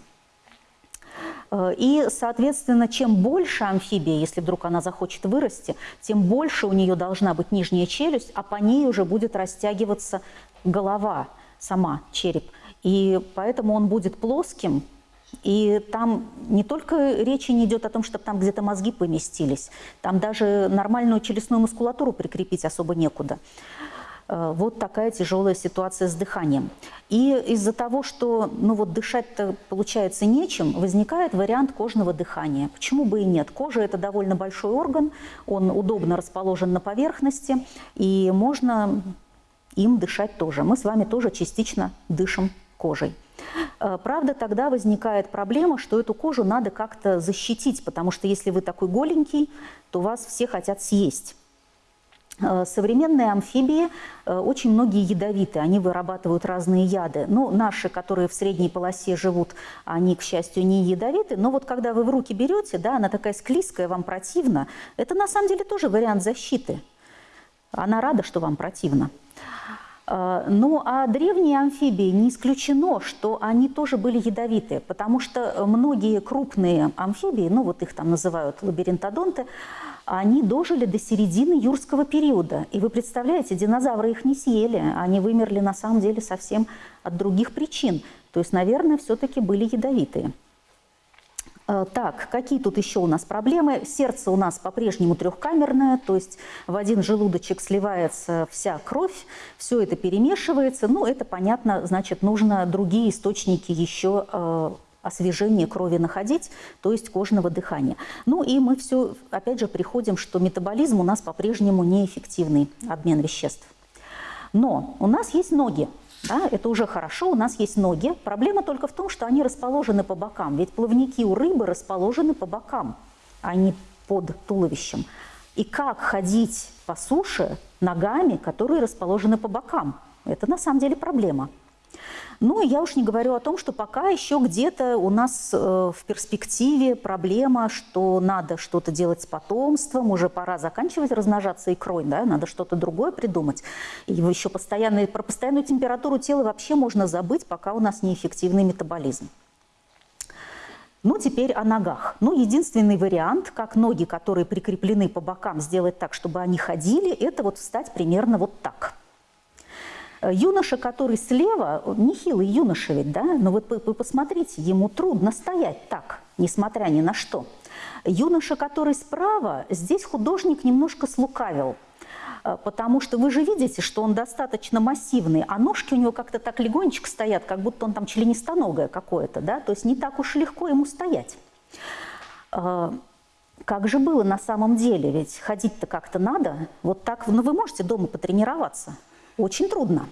Э, и, соответственно, чем больше амфибия, если вдруг она захочет вырасти, тем больше у нее должна быть нижняя челюсть, а по ней уже будет растягиваться голова, сама череп. И поэтому он будет плоским, и там не только речи не идет о том, чтобы там где-то мозги поместились, там даже нормальную челюстную мускулатуру прикрепить особо некуда. Э, вот такая тяжелая ситуация с дыханием. И из-за того, что ну вот дышать-то получается нечем, возникает вариант кожного дыхания. Почему бы и нет? Кожа – это довольно большой орган, он удобно расположен на поверхности, и можно им дышать тоже. Мы с вами тоже частично дышим кожей. Э, правда, тогда возникает проблема, что эту кожу надо как-то защитить, потому что если вы такой голенький, то вас все хотят съесть. Э, современные амфибии э, очень многие ядовиты, они вырабатывают разные яды. Ну, наши, которые в средней полосе живут, они, к счастью, не ядовиты. Но вот когда вы в руки берете, да, она такая склизкая, вам противно, это на самом деле тоже вариант защиты. Она рада, что вам противно. Э, ну а древние амфибии не исключено, что они тоже были ядовиты, потому что многие крупные амфибии, ну вот их там называют лабиринтодонты, они дожили до середины юрского периода. И вы представляете, динозавры их не съели, они вымерли на самом деле совсем от других причин. То есть, наверное, все-таки были ядовитые. Э, так, какие тут еще у нас проблемы? Сердце у нас по-прежнему трехкамерное, то есть в один желудочек сливается вся кровь, все это перемешивается. Ну, это понятно, значит, нужно другие источники еще э, освежения крови находить, то есть кожного дыхания. Ну и мы все, опять же, приходим, что метаболизм у нас по-прежнему неэффективный, обмен веществ. Но у нас есть ноги, да, это уже хорошо, у нас есть ноги. Проблема только в том, что они расположены по бокам. Ведь плавники у рыбы расположены по бокам, а не под туловищем. И как ходить по суше ногами, которые расположены по бокам? Это на самом деле проблема. Ну, я уж не говорю о том, что пока еще где-то у нас э, в перспективе проблема, что надо что-то делать с потомством, уже пора заканчивать размножаться икрой, да, надо что-то другое придумать. И еще постоянный, про постоянную температуру тела вообще можно забыть, пока у нас неэффективный метаболизм. Ну, теперь о ногах. Ну, единственный вариант, как ноги, которые прикреплены по бокам, сделать так, чтобы они ходили, это вот встать примерно вот так – Юноша, который слева, нехилый юноша ведь, да? Но вот вы посмотрите, ему трудно стоять так, несмотря ни на что. Юноша, который справа, здесь художник немножко слукавил, э, потому что вы же видите, что он достаточно массивный, а ножки у него как-то так легонечко стоят, как будто он там членистоногое какое-то, да? То есть не так уж легко ему стоять. Э, как же было на самом деле? Ведь ходить-то как-то надо. Вот так, ну вы можете дома потренироваться – очень трудно.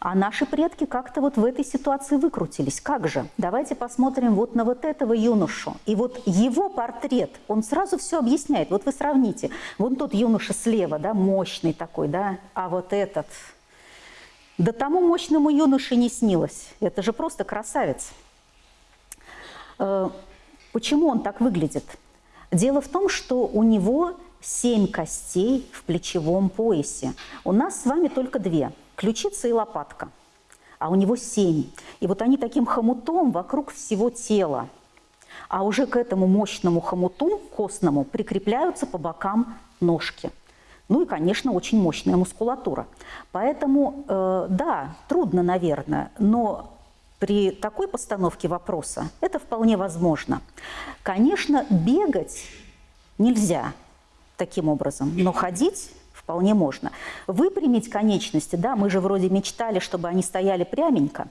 А наши предки как-то вот в этой ситуации выкрутились. Как же? Давайте посмотрим вот на вот этого юношу. И вот его портрет, он сразу все объясняет. Вот вы сравните. Вон тот юноша слева, да, мощный такой, да, а вот этот. Да тому мощному юноше не снилось. Это же просто красавец. Э, почему он так выглядит? Дело в том, что у него семь костей в плечевом поясе. У нас с вами только две – ключица и лопатка, а у него семь. И вот они таким хомутом вокруг всего тела. А уже к этому мощному хомуту, костному, прикрепляются по бокам ножки. Ну и, конечно, очень мощная мускулатура. Поэтому, э, да, трудно, наверное, но при такой постановке вопроса это вполне возможно. Конечно, бегать нельзя – таким образом. Но ходить вполне можно. Выпрямить конечности, да, мы же вроде мечтали, чтобы они стояли пряменько.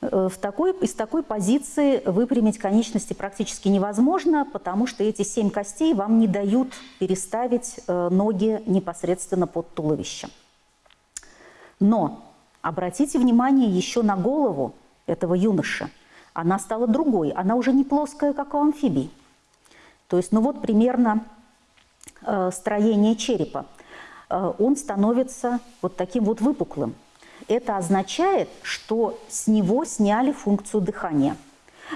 Э, в такой, из такой позиции выпрямить конечности практически невозможно, потому что эти семь костей вам не дают переставить э, ноги непосредственно под туловищем. Но обратите внимание еще на голову этого юноши. Она стала другой, она уже не плоская, как у амфибий. То есть, ну вот примерно строение черепа, э, он становится вот таким вот выпуклым. Это означает, что с него сняли функцию дыхания.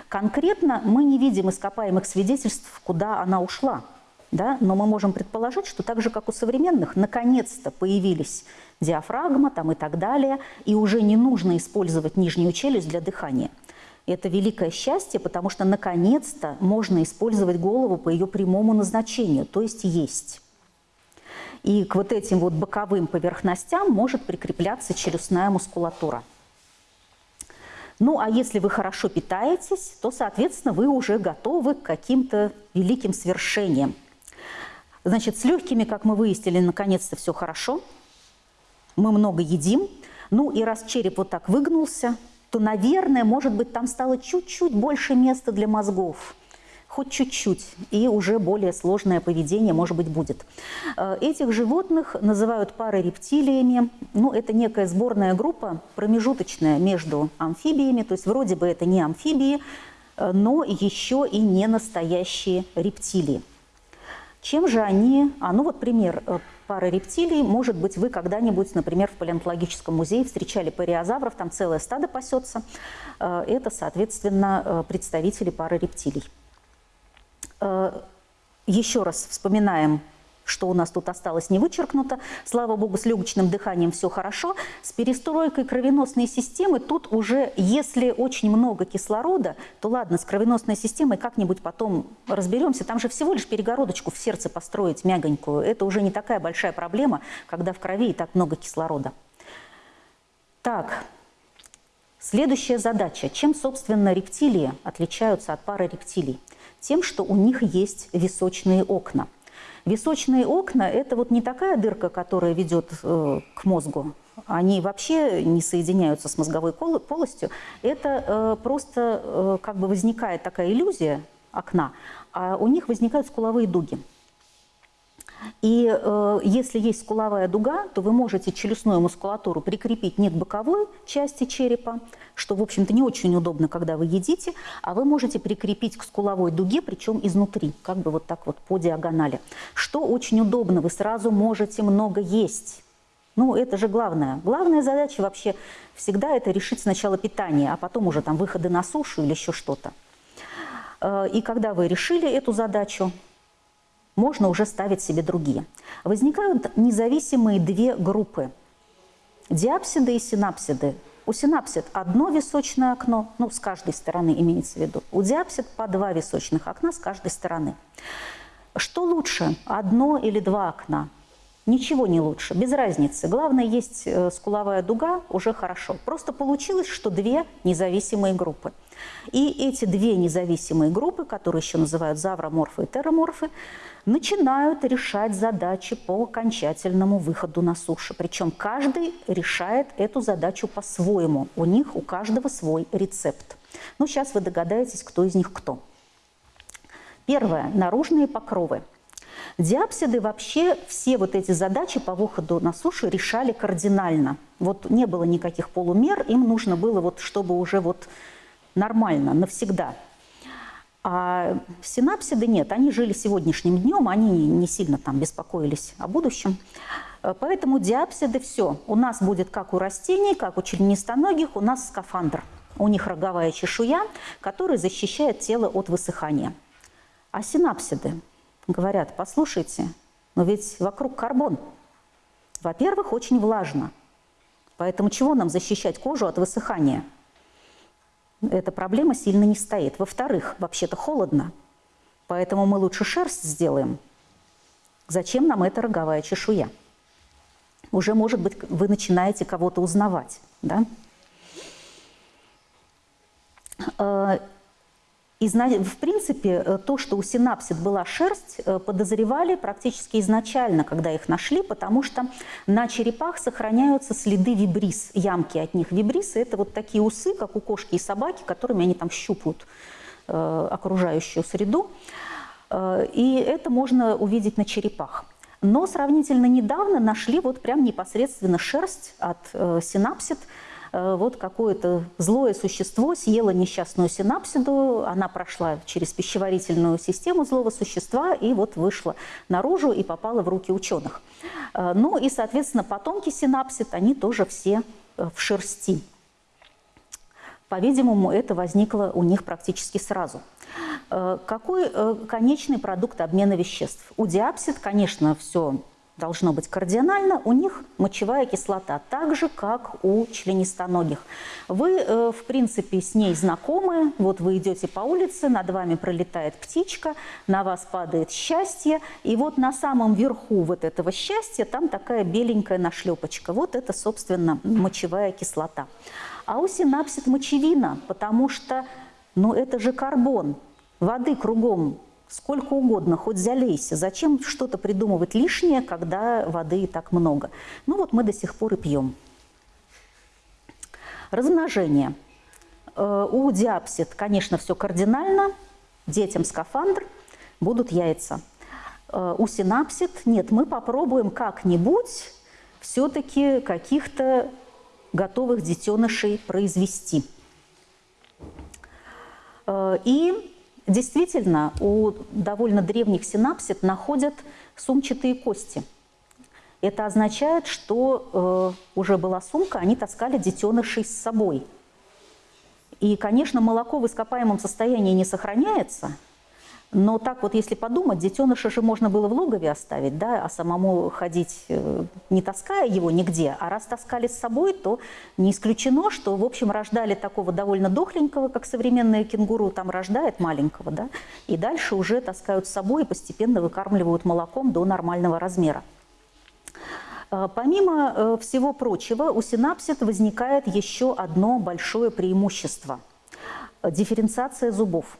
Конкретно мы не видим ископаемых свидетельств, куда она ушла. Да? Но мы можем предположить, что так же, как у современных, наконец-то появились диафрагма там, и так далее, и уже не нужно использовать нижнюю челюсть для дыхания. Это великое счастье, потому что наконец-то можно использовать голову по ее прямому назначению, то есть есть. И к вот этим вот боковым поверхностям может прикрепляться челюстная мускулатура. Ну, а если вы хорошо питаетесь, то, соответственно, вы уже готовы к каким-то великим свершениям. Значит, с легкими, как мы выяснили, наконец-то все хорошо. Мы много едим. Ну, и раз череп вот так выгнулся, то, наверное, может быть, там стало чуть-чуть больше места для мозгов. Хоть чуть-чуть, и уже более сложное поведение, может быть, будет. Э, этих животных называют парорептилиями. Ну, это некая сборная группа, промежуточная между амфибиями, то есть вроде бы это не амфибии, э, но еще и не настоящие рептилии. Чем же они... А, ну вот пример э, пары рептилий. Может быть, вы когда-нибудь, например, в палеонтологическом музее встречали париозавров, там целое стадо пасется. Э, это, соответственно, э, представители пары рептилий. Еще раз вспоминаем что у нас тут осталось не вычеркнуто. Слава богу, с легочным дыханием все хорошо. С перестройкой кровеносной системы тут уже, если очень много кислорода, то ладно, с кровеносной системой как-нибудь потом разберемся. Там же всего лишь перегородочку в сердце построить мягонькую. Это уже не такая большая проблема, когда в крови и так много кислорода. Так, Следующая задача. Чем, собственно, рептилии отличаются от пары рептилий? Тем, что у них есть височные окна. Височные окна – это вот не такая дырка, которая ведет э, к мозгу. Они вообще не соединяются с мозговой полостью. Это э, просто э, как бы возникает такая иллюзия окна, а у них возникают скуловые дуги. И э, если есть скуловая дуга, то вы можете челюстную мускулатуру прикрепить не к боковой части черепа, что, в общем-то, не очень удобно, когда вы едите, а вы можете прикрепить к скуловой дуге, причем изнутри, как бы вот так вот по диагонали. Что очень удобно, вы сразу можете много есть. Ну, это же главное. Главная задача вообще всегда это решить сначала питание, а потом уже там выходы на сушу или еще что-то. Э, и когда вы решили эту задачу, можно уже ставить себе другие. Возникают независимые две группы – диапсиды и синапсиды. У синапсид одно височное окно, ну, с каждой стороны имеется в виду. У диапсид по два височных окна с каждой стороны. Что лучше, одно или два окна? Ничего не лучше, без разницы. Главное, есть э, скуловая дуга, уже хорошо. Просто получилось, что две независимые группы. И эти две независимые группы, которые еще называют завроморфы и тероморфы, начинают решать задачи по окончательному выходу на сушу. Причем каждый решает эту задачу по-своему. У них у каждого свой рецепт. Ну, сейчас вы догадаетесь, кто из них кто. Первое. Наружные покровы. Диапсиды вообще все вот эти задачи по выходу на сушу решали кардинально. Вот не было никаких полумер, им нужно было, вот, чтобы уже вот нормально, навсегда – а синапсиды нет, они жили сегодняшним днем, они не сильно там беспокоились о будущем. Э, поэтому диапсиды все. У нас будет как у растений, как у членистоногих, у нас скафандр. У них роговая чешуя, которая защищает тело от высыхания. А синапсиды говорят, послушайте, но ведь вокруг карбон. Во-первых, очень влажно. Поэтому чего нам защищать кожу от высыхания? Эта проблема сильно не стоит. Во-вторых, вообще-то холодно, поэтому мы лучше шерсть сделаем. Зачем нам эта роговая чешуя? Уже, может быть, вы начинаете кого-то узнавать. Да? И, в принципе, э, то, что у синапсид была шерсть, э, подозревали практически изначально, когда их нашли, потому что на черепах сохраняются следы вибрис, ямки от них. Вибрисы – это вот такие усы, как у кошки и собаки, которыми они там щупают э, окружающую среду. И это можно увидеть на черепах. Но сравнительно недавно нашли вот прям непосредственно шерсть от синапсид – вот какое-то злое существо съело несчастную синапсиду, она прошла через пищеварительную систему злого существа и вот вышла наружу и попала в руки ученых. Э, ну и, соответственно, потомки синапсид, они тоже все э, в шерсти. По-видимому, это возникло у них практически сразу. Какой конечный продукт обмена веществ? У диапсид, конечно, все должно быть кардинально, у них мочевая кислота, так же, как у членистоногих. Вы, э, в принципе, с ней знакомы, вот вы идете по улице, над вами пролетает птичка, на вас падает счастье, и вот на самом верху вот этого счастья там такая беленькая нашлепочка. Вот это, собственно, мочевая кислота. А у синапсид мочевина, потому что, ну, это же карбон, воды кругом сколько угодно, хоть залейся. Зачем что-то придумывать лишнее, когда воды и так много? Ну вот мы до сих пор и пьем. Размножение. Э, у диапсид, конечно, все кардинально. Детям скафандр, будут яйца. Э, у синапсид нет, мы попробуем как-нибудь все-таки каких-то готовых детенышей произвести. Э, и Действительно, у довольно древних синапсид находят сумчатые кости. Это означает, что э, уже была сумка, они таскали детенышей с собой. И, конечно, молоко в ископаемом состоянии не сохраняется – но так вот, если подумать, детеныша же можно было в логове оставить, да, а самому ходить, э, не таская его нигде. А раз таскали с собой, то не исключено, что, в общем, рождали такого довольно дохленького, как современная кенгуру там рождает маленького, да, и дальше уже таскают с собой и постепенно выкармливают молоком до нормального размера. Э, помимо э, всего прочего, у синапсид возникает еще одно большое преимущество – дифференциация зубов.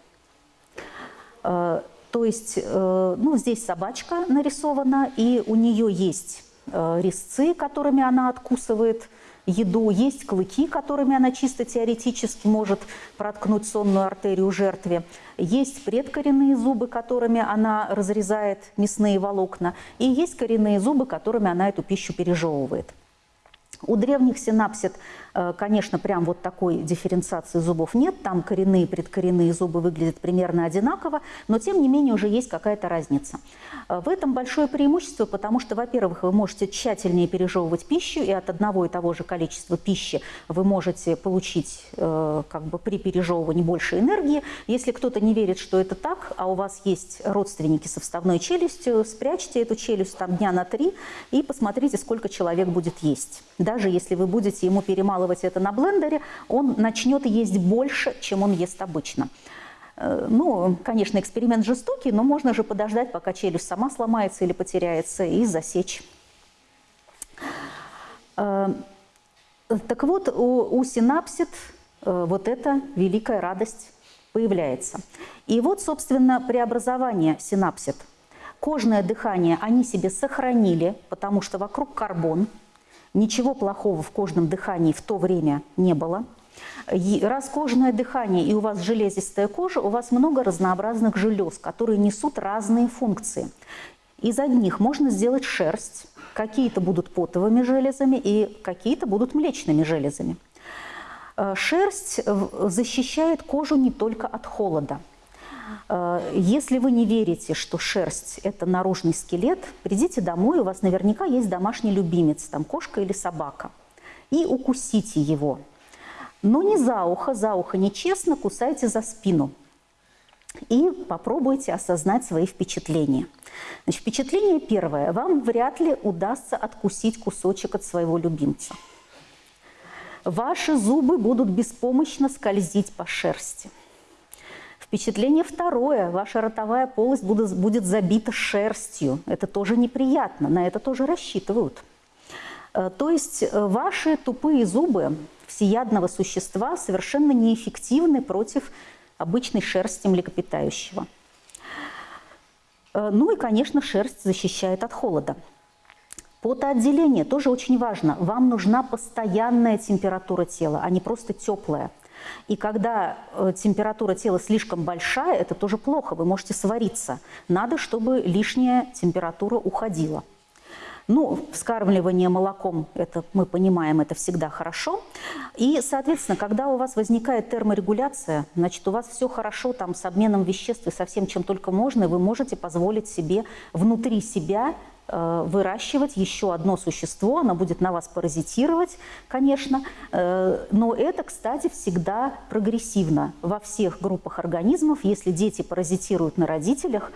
То есть, ну, здесь собачка нарисована, и у нее есть резцы, которыми она откусывает еду, есть клыки, которыми она чисто теоретически может проткнуть сонную артерию жертве, есть предкоренные зубы, которыми она разрезает мясные волокна, и есть коренные зубы, которыми она эту пищу пережевывает. У древних синапсид, э, конечно, прям вот такой дифференциации зубов нет. Там коренные предкоренные зубы выглядят примерно одинаково, но тем не менее уже есть какая-то разница. Э, в этом большое преимущество, потому что, во-первых, вы можете тщательнее пережевывать пищу, и от одного и того же количества пищи вы можете получить э, как бы при пережевывании больше энергии. Если кто-то не верит, что это так, а у вас есть родственники со вставной челюстью, спрячьте эту челюсть там дня на три и посмотрите, сколько человек будет есть даже если вы будете ему перемалывать это на блендере, он начнет есть больше, чем он ест обычно. Э, ну, конечно, эксперимент жестокий, но можно же подождать, пока челюсть сама сломается или потеряется, и засечь. Э, так вот, у, у синапсид э, вот эта великая радость появляется. И вот, собственно, преобразование синапсид. Кожное дыхание они себе сохранили, потому что вокруг карбон – Ничего плохого в кожном дыхании в то время не было. Раз кожное дыхание и у вас железистая кожа, у вас много разнообразных желез, которые несут разные функции. Из одних можно сделать шерсть, какие-то будут потовыми железами и какие-то будут млечными железами. Э, шерсть защищает кожу не только от холода – если вы не верите, что шерсть – это наружный скелет, придите домой, у вас наверняка есть домашний любимец, там кошка или собака, и укусите его. Но не за ухо, за ухо нечестно, кусайте за спину. И попробуйте осознать свои впечатления. Значит, впечатление первое. Вам вряд ли удастся откусить кусочек от своего любимца. Ваши зубы будут беспомощно скользить по шерсти – Впечатление второе. Ваша ротовая полость будет, будет забита шерстью. Это тоже неприятно, на это тоже рассчитывают. Э, то есть э, ваши тупые зубы всеядного существа совершенно неэффективны против обычной шерсти млекопитающего. Э, ну и, конечно, шерсть защищает от холода. Потоотделение тоже очень важно. Вам нужна постоянная температура тела, а не просто теплая. И когда э, температура тела слишком большая, это тоже плохо, вы можете свариться. Надо, чтобы лишняя температура уходила. Ну, вскармливание молоком, это мы понимаем, это всегда хорошо. И, соответственно, когда у вас возникает терморегуляция, значит, у вас все хорошо там с обменом веществ и со всем, чем только можно, и вы можете позволить себе внутри себя выращивать еще одно существо, оно будет на вас паразитировать, конечно, э, но это, кстати, всегда прогрессивно. Во всех группах организмов, если дети паразитируют на родителях,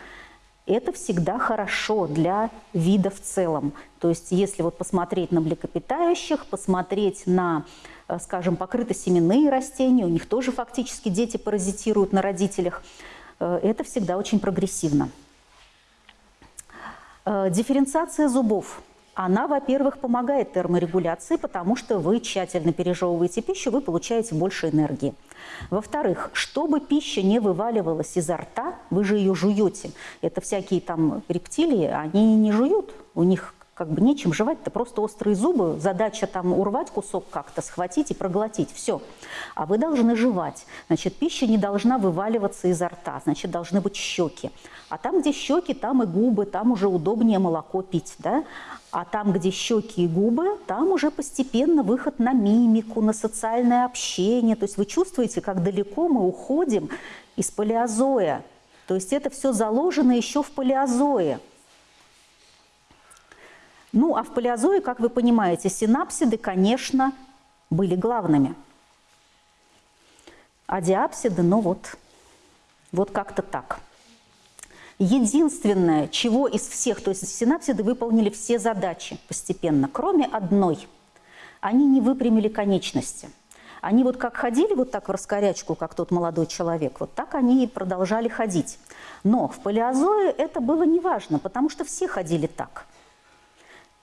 это всегда хорошо для вида в целом. То есть если вот посмотреть на млекопитающих, посмотреть на, э, скажем, покрытосеменные растения, у них тоже фактически дети паразитируют на родителях, это всегда очень прогрессивно. Э, дифференциация зубов. Она, во-первых, помогает терморегуляции, потому что вы тщательно пережевываете пищу, вы получаете больше энергии. Во-вторых, чтобы пища не вываливалась изо рта, вы же ее жуете. Это всякие там рептилии, они не жуют, у них как бы нечем жевать-то, просто острые зубы, задача там урвать кусок как-то, схватить и проглотить, все. А вы должны жевать, значит, пища не должна вываливаться изо рта, значит, должны быть щеки. А там, где щеки, там и губы, там уже удобнее молоко пить, да? А там, где щеки и губы, там уже постепенно выход на мимику, на социальное общение. То есть вы чувствуете, как далеко мы уходим из палеозоя. То есть это все заложено еще в палеозое. Ну, а в палеозое, как вы понимаете, синапсиды, конечно, были главными. А диапсиды, ну вот, вот как-то так. Единственное, чего из всех, то есть синапсиды выполнили все задачи постепенно, кроме одной. Они не выпрямили конечности. Они вот как ходили вот так в раскорячку, как тот молодой человек, вот так они и продолжали ходить. Но в палеозое это было неважно, потому что все ходили так –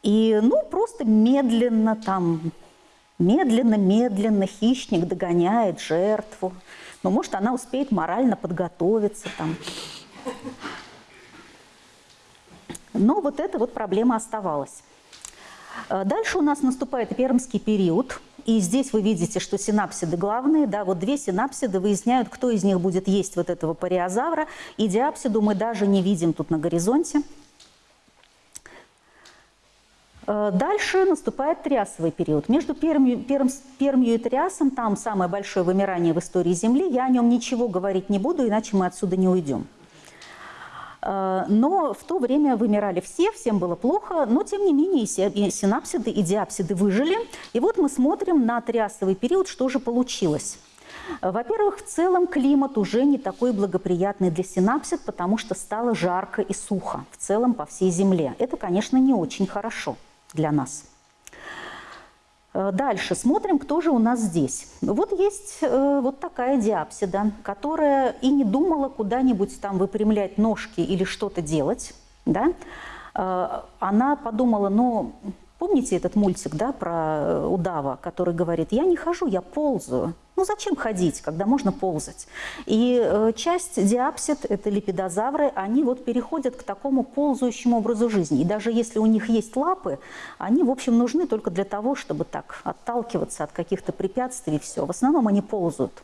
И, ну, просто медленно там, медленно-медленно хищник догоняет жертву. Но, может, она успеет морально подготовиться там. Но вот эта вот проблема оставалась. Э, дальше у нас наступает пермский период, и здесь вы видите, что синапсиды главные, да, вот две синапсиды выясняют, кто из них будет есть вот этого париозавра, и диапсиду мы даже не видим тут на горизонте. Э, дальше наступает триасовый период. Между Пермью, Перм, Пермью и Триасом там самое большое вымирание в истории Земли. Я о нем ничего говорить не буду, иначе мы отсюда не уйдем. Э, но в то время вымирали все, всем было плохо, но тем не менее и синапсиды, и диапсиды выжили. И вот мы смотрим на триасовый период, что же получилось. Во-первых, в целом климат уже не такой благоприятный для синапсид, потому что стало жарко и сухо в целом по всей Земле. Это, конечно, не очень хорошо для нас. Э, дальше смотрим, кто же у нас здесь. Вот есть э, вот такая диапсида, которая и не думала куда-нибудь там выпрямлять ножки или что-то делать. Да? Э, она подумала, ну, помните этот мультик да, про удава, который говорит, я не хожу, я ползаю. Ну зачем ходить, когда можно ползать? И э, часть диапсид, это липидозавры, они вот переходят к такому ползающему образу жизни. И даже если у них есть лапы, они, в общем, нужны только для того, чтобы так отталкиваться от каких-то препятствий и все. В основном они ползают.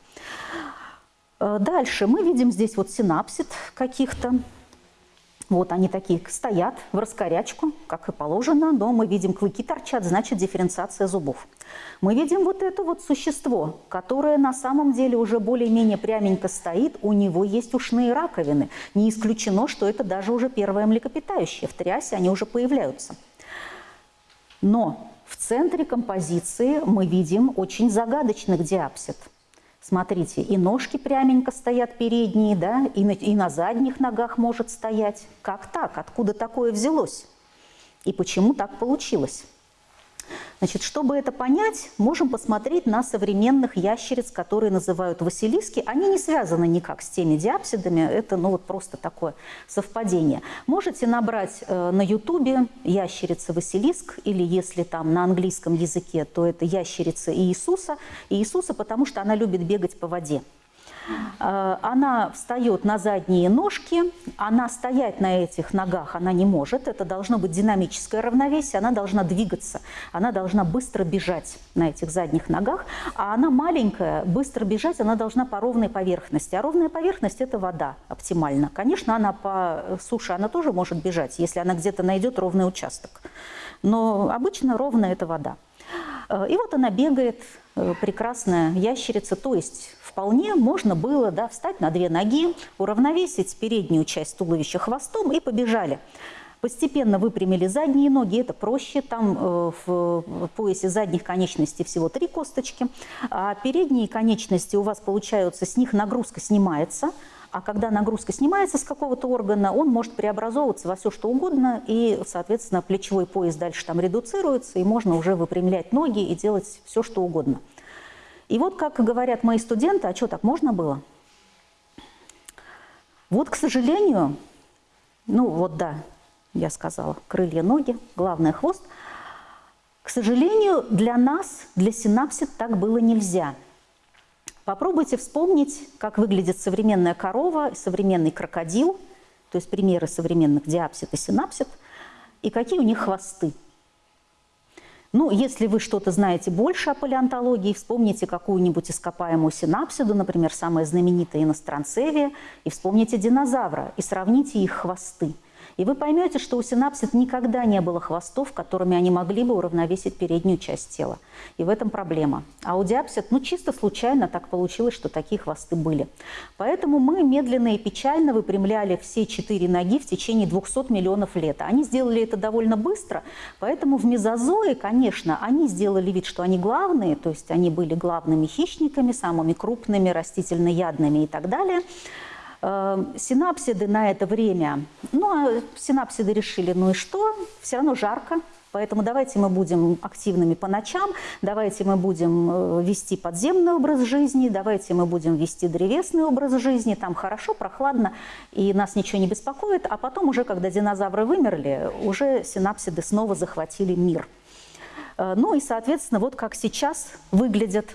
Э, дальше мы видим здесь вот синапсид каких-то. Вот они такие стоят в раскорячку, как и положено, но мы видим клыки торчат, значит дифференциация зубов. Мы видим вот это вот существо, которое на самом деле уже более-менее пряменько стоит, у него есть ушные раковины. Не исключено, что это даже уже первое млекопитающее, в триасе они уже появляются. Но в центре композиции мы видим очень загадочных диапсид – Смотрите, и ножки пряменько стоят передние, да, и на, и на задних ногах может стоять. Как так? Откуда такое взялось? И почему так получилось? Значит, чтобы это понять, можем посмотреть на современных ящериц, которые называют василиски. Они не связаны никак с теми диапсидами, это ну, вот просто такое совпадение. Можете набрать э, на ютубе ящерица Василиск, или если там на английском языке, то это ящерица Иисуса. Иисуса, потому что она любит бегать по воде. Э, она встает на задние ножки, она стоять на этих ногах она не может, это должно быть динамическое равновесие, она должна двигаться, она должна быстро бежать на этих задних ногах, а она маленькая, быстро бежать она должна по ровной поверхности, а ровная поверхность – это вода оптимально. Конечно, она по суше она тоже может бежать, если она где-то найдет ровный участок, но обычно ровная – это вода. Э, и вот она бегает, э, прекрасная ящерица, то есть вполне можно было да, встать на две ноги, уравновесить переднюю часть туловища хвостом и побежали. Постепенно выпрямили задние ноги, это проще, там э, в поясе задних конечностей всего три косточки, а передние конечности у вас получаются, с них нагрузка снимается, а когда нагрузка снимается с какого-то органа, он может преобразовываться во все что угодно, и, соответственно, плечевой пояс дальше там редуцируется, и можно уже выпрямлять ноги и делать все что угодно. И вот, как говорят мои студенты, а что, так можно было? Вот, к сожалению, ну вот да, я сказала, крылья, ноги, главное хвост. К сожалению, для нас, для синапсид так было нельзя. Попробуйте вспомнить, как выглядит современная корова, современный крокодил, то есть примеры современных диапсид и синапсид, и какие у них хвосты. Ну, если вы что-то знаете больше о палеонтологии, вспомните какую-нибудь ископаемую синапсиду, например, самая знаменитая иностранцевия, и вспомните динозавра, и сравните их хвосты – и вы поймете, что у синапсид никогда не было хвостов, которыми они могли бы уравновесить переднюю часть тела. И в этом проблема. А у диапсид, ну чисто случайно так получилось, что такие хвосты были. Поэтому мы медленно и печально выпрямляли все четыре ноги в течение 200 миллионов лет. Они сделали это довольно быстро, поэтому в мезозое, конечно, они сделали вид, что они главные, то есть они были главными хищниками, самыми крупными, растительноядными и так далее – синапсиды на это время, ну, а синапсиды решили, ну и что, все равно жарко, Поэтому давайте мы будем активными по ночам, давайте мы будем э, вести подземный образ жизни, давайте мы будем вести древесный образ жизни, там хорошо, прохладно, и нас ничего не беспокоит, а потом уже, когда динозавры вымерли, уже синапсиды снова захватили мир. Э, ну и, соответственно, вот как сейчас выглядят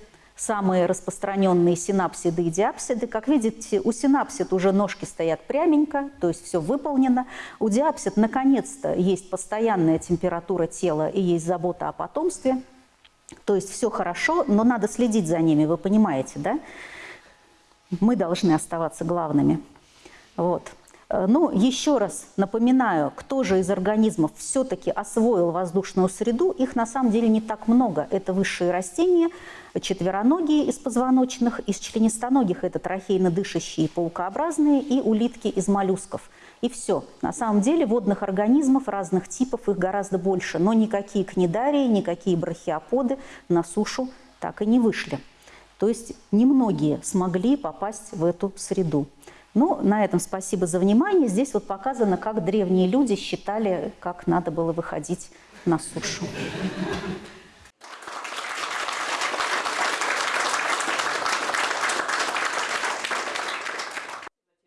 самые распространенные синапсиды и диапсиды. Как видите, у синапсид уже ножки стоят пряменько, то есть все выполнено. У диапсид наконец-то есть постоянная температура тела и есть забота о потомстве. То есть все хорошо, но надо следить за ними, вы понимаете, да? Мы должны оставаться главными. Вот. Э, ну, еще раз напоминаю, кто же из организмов все-таки освоил воздушную среду, их на самом деле не так много. Это высшие растения, четвероногие из позвоночных, из членистоногих это трахейно дышащие паукообразные и улитки из моллюсков. И все. На самом деле водных организмов разных типов их гораздо больше, но никакие книдарии, никакие брахиоподы на сушу так и не вышли. То есть немногие смогли попасть в эту среду. Ну, на этом спасибо за внимание. Здесь вот показано, как древние люди считали, как надо было выходить на сушу.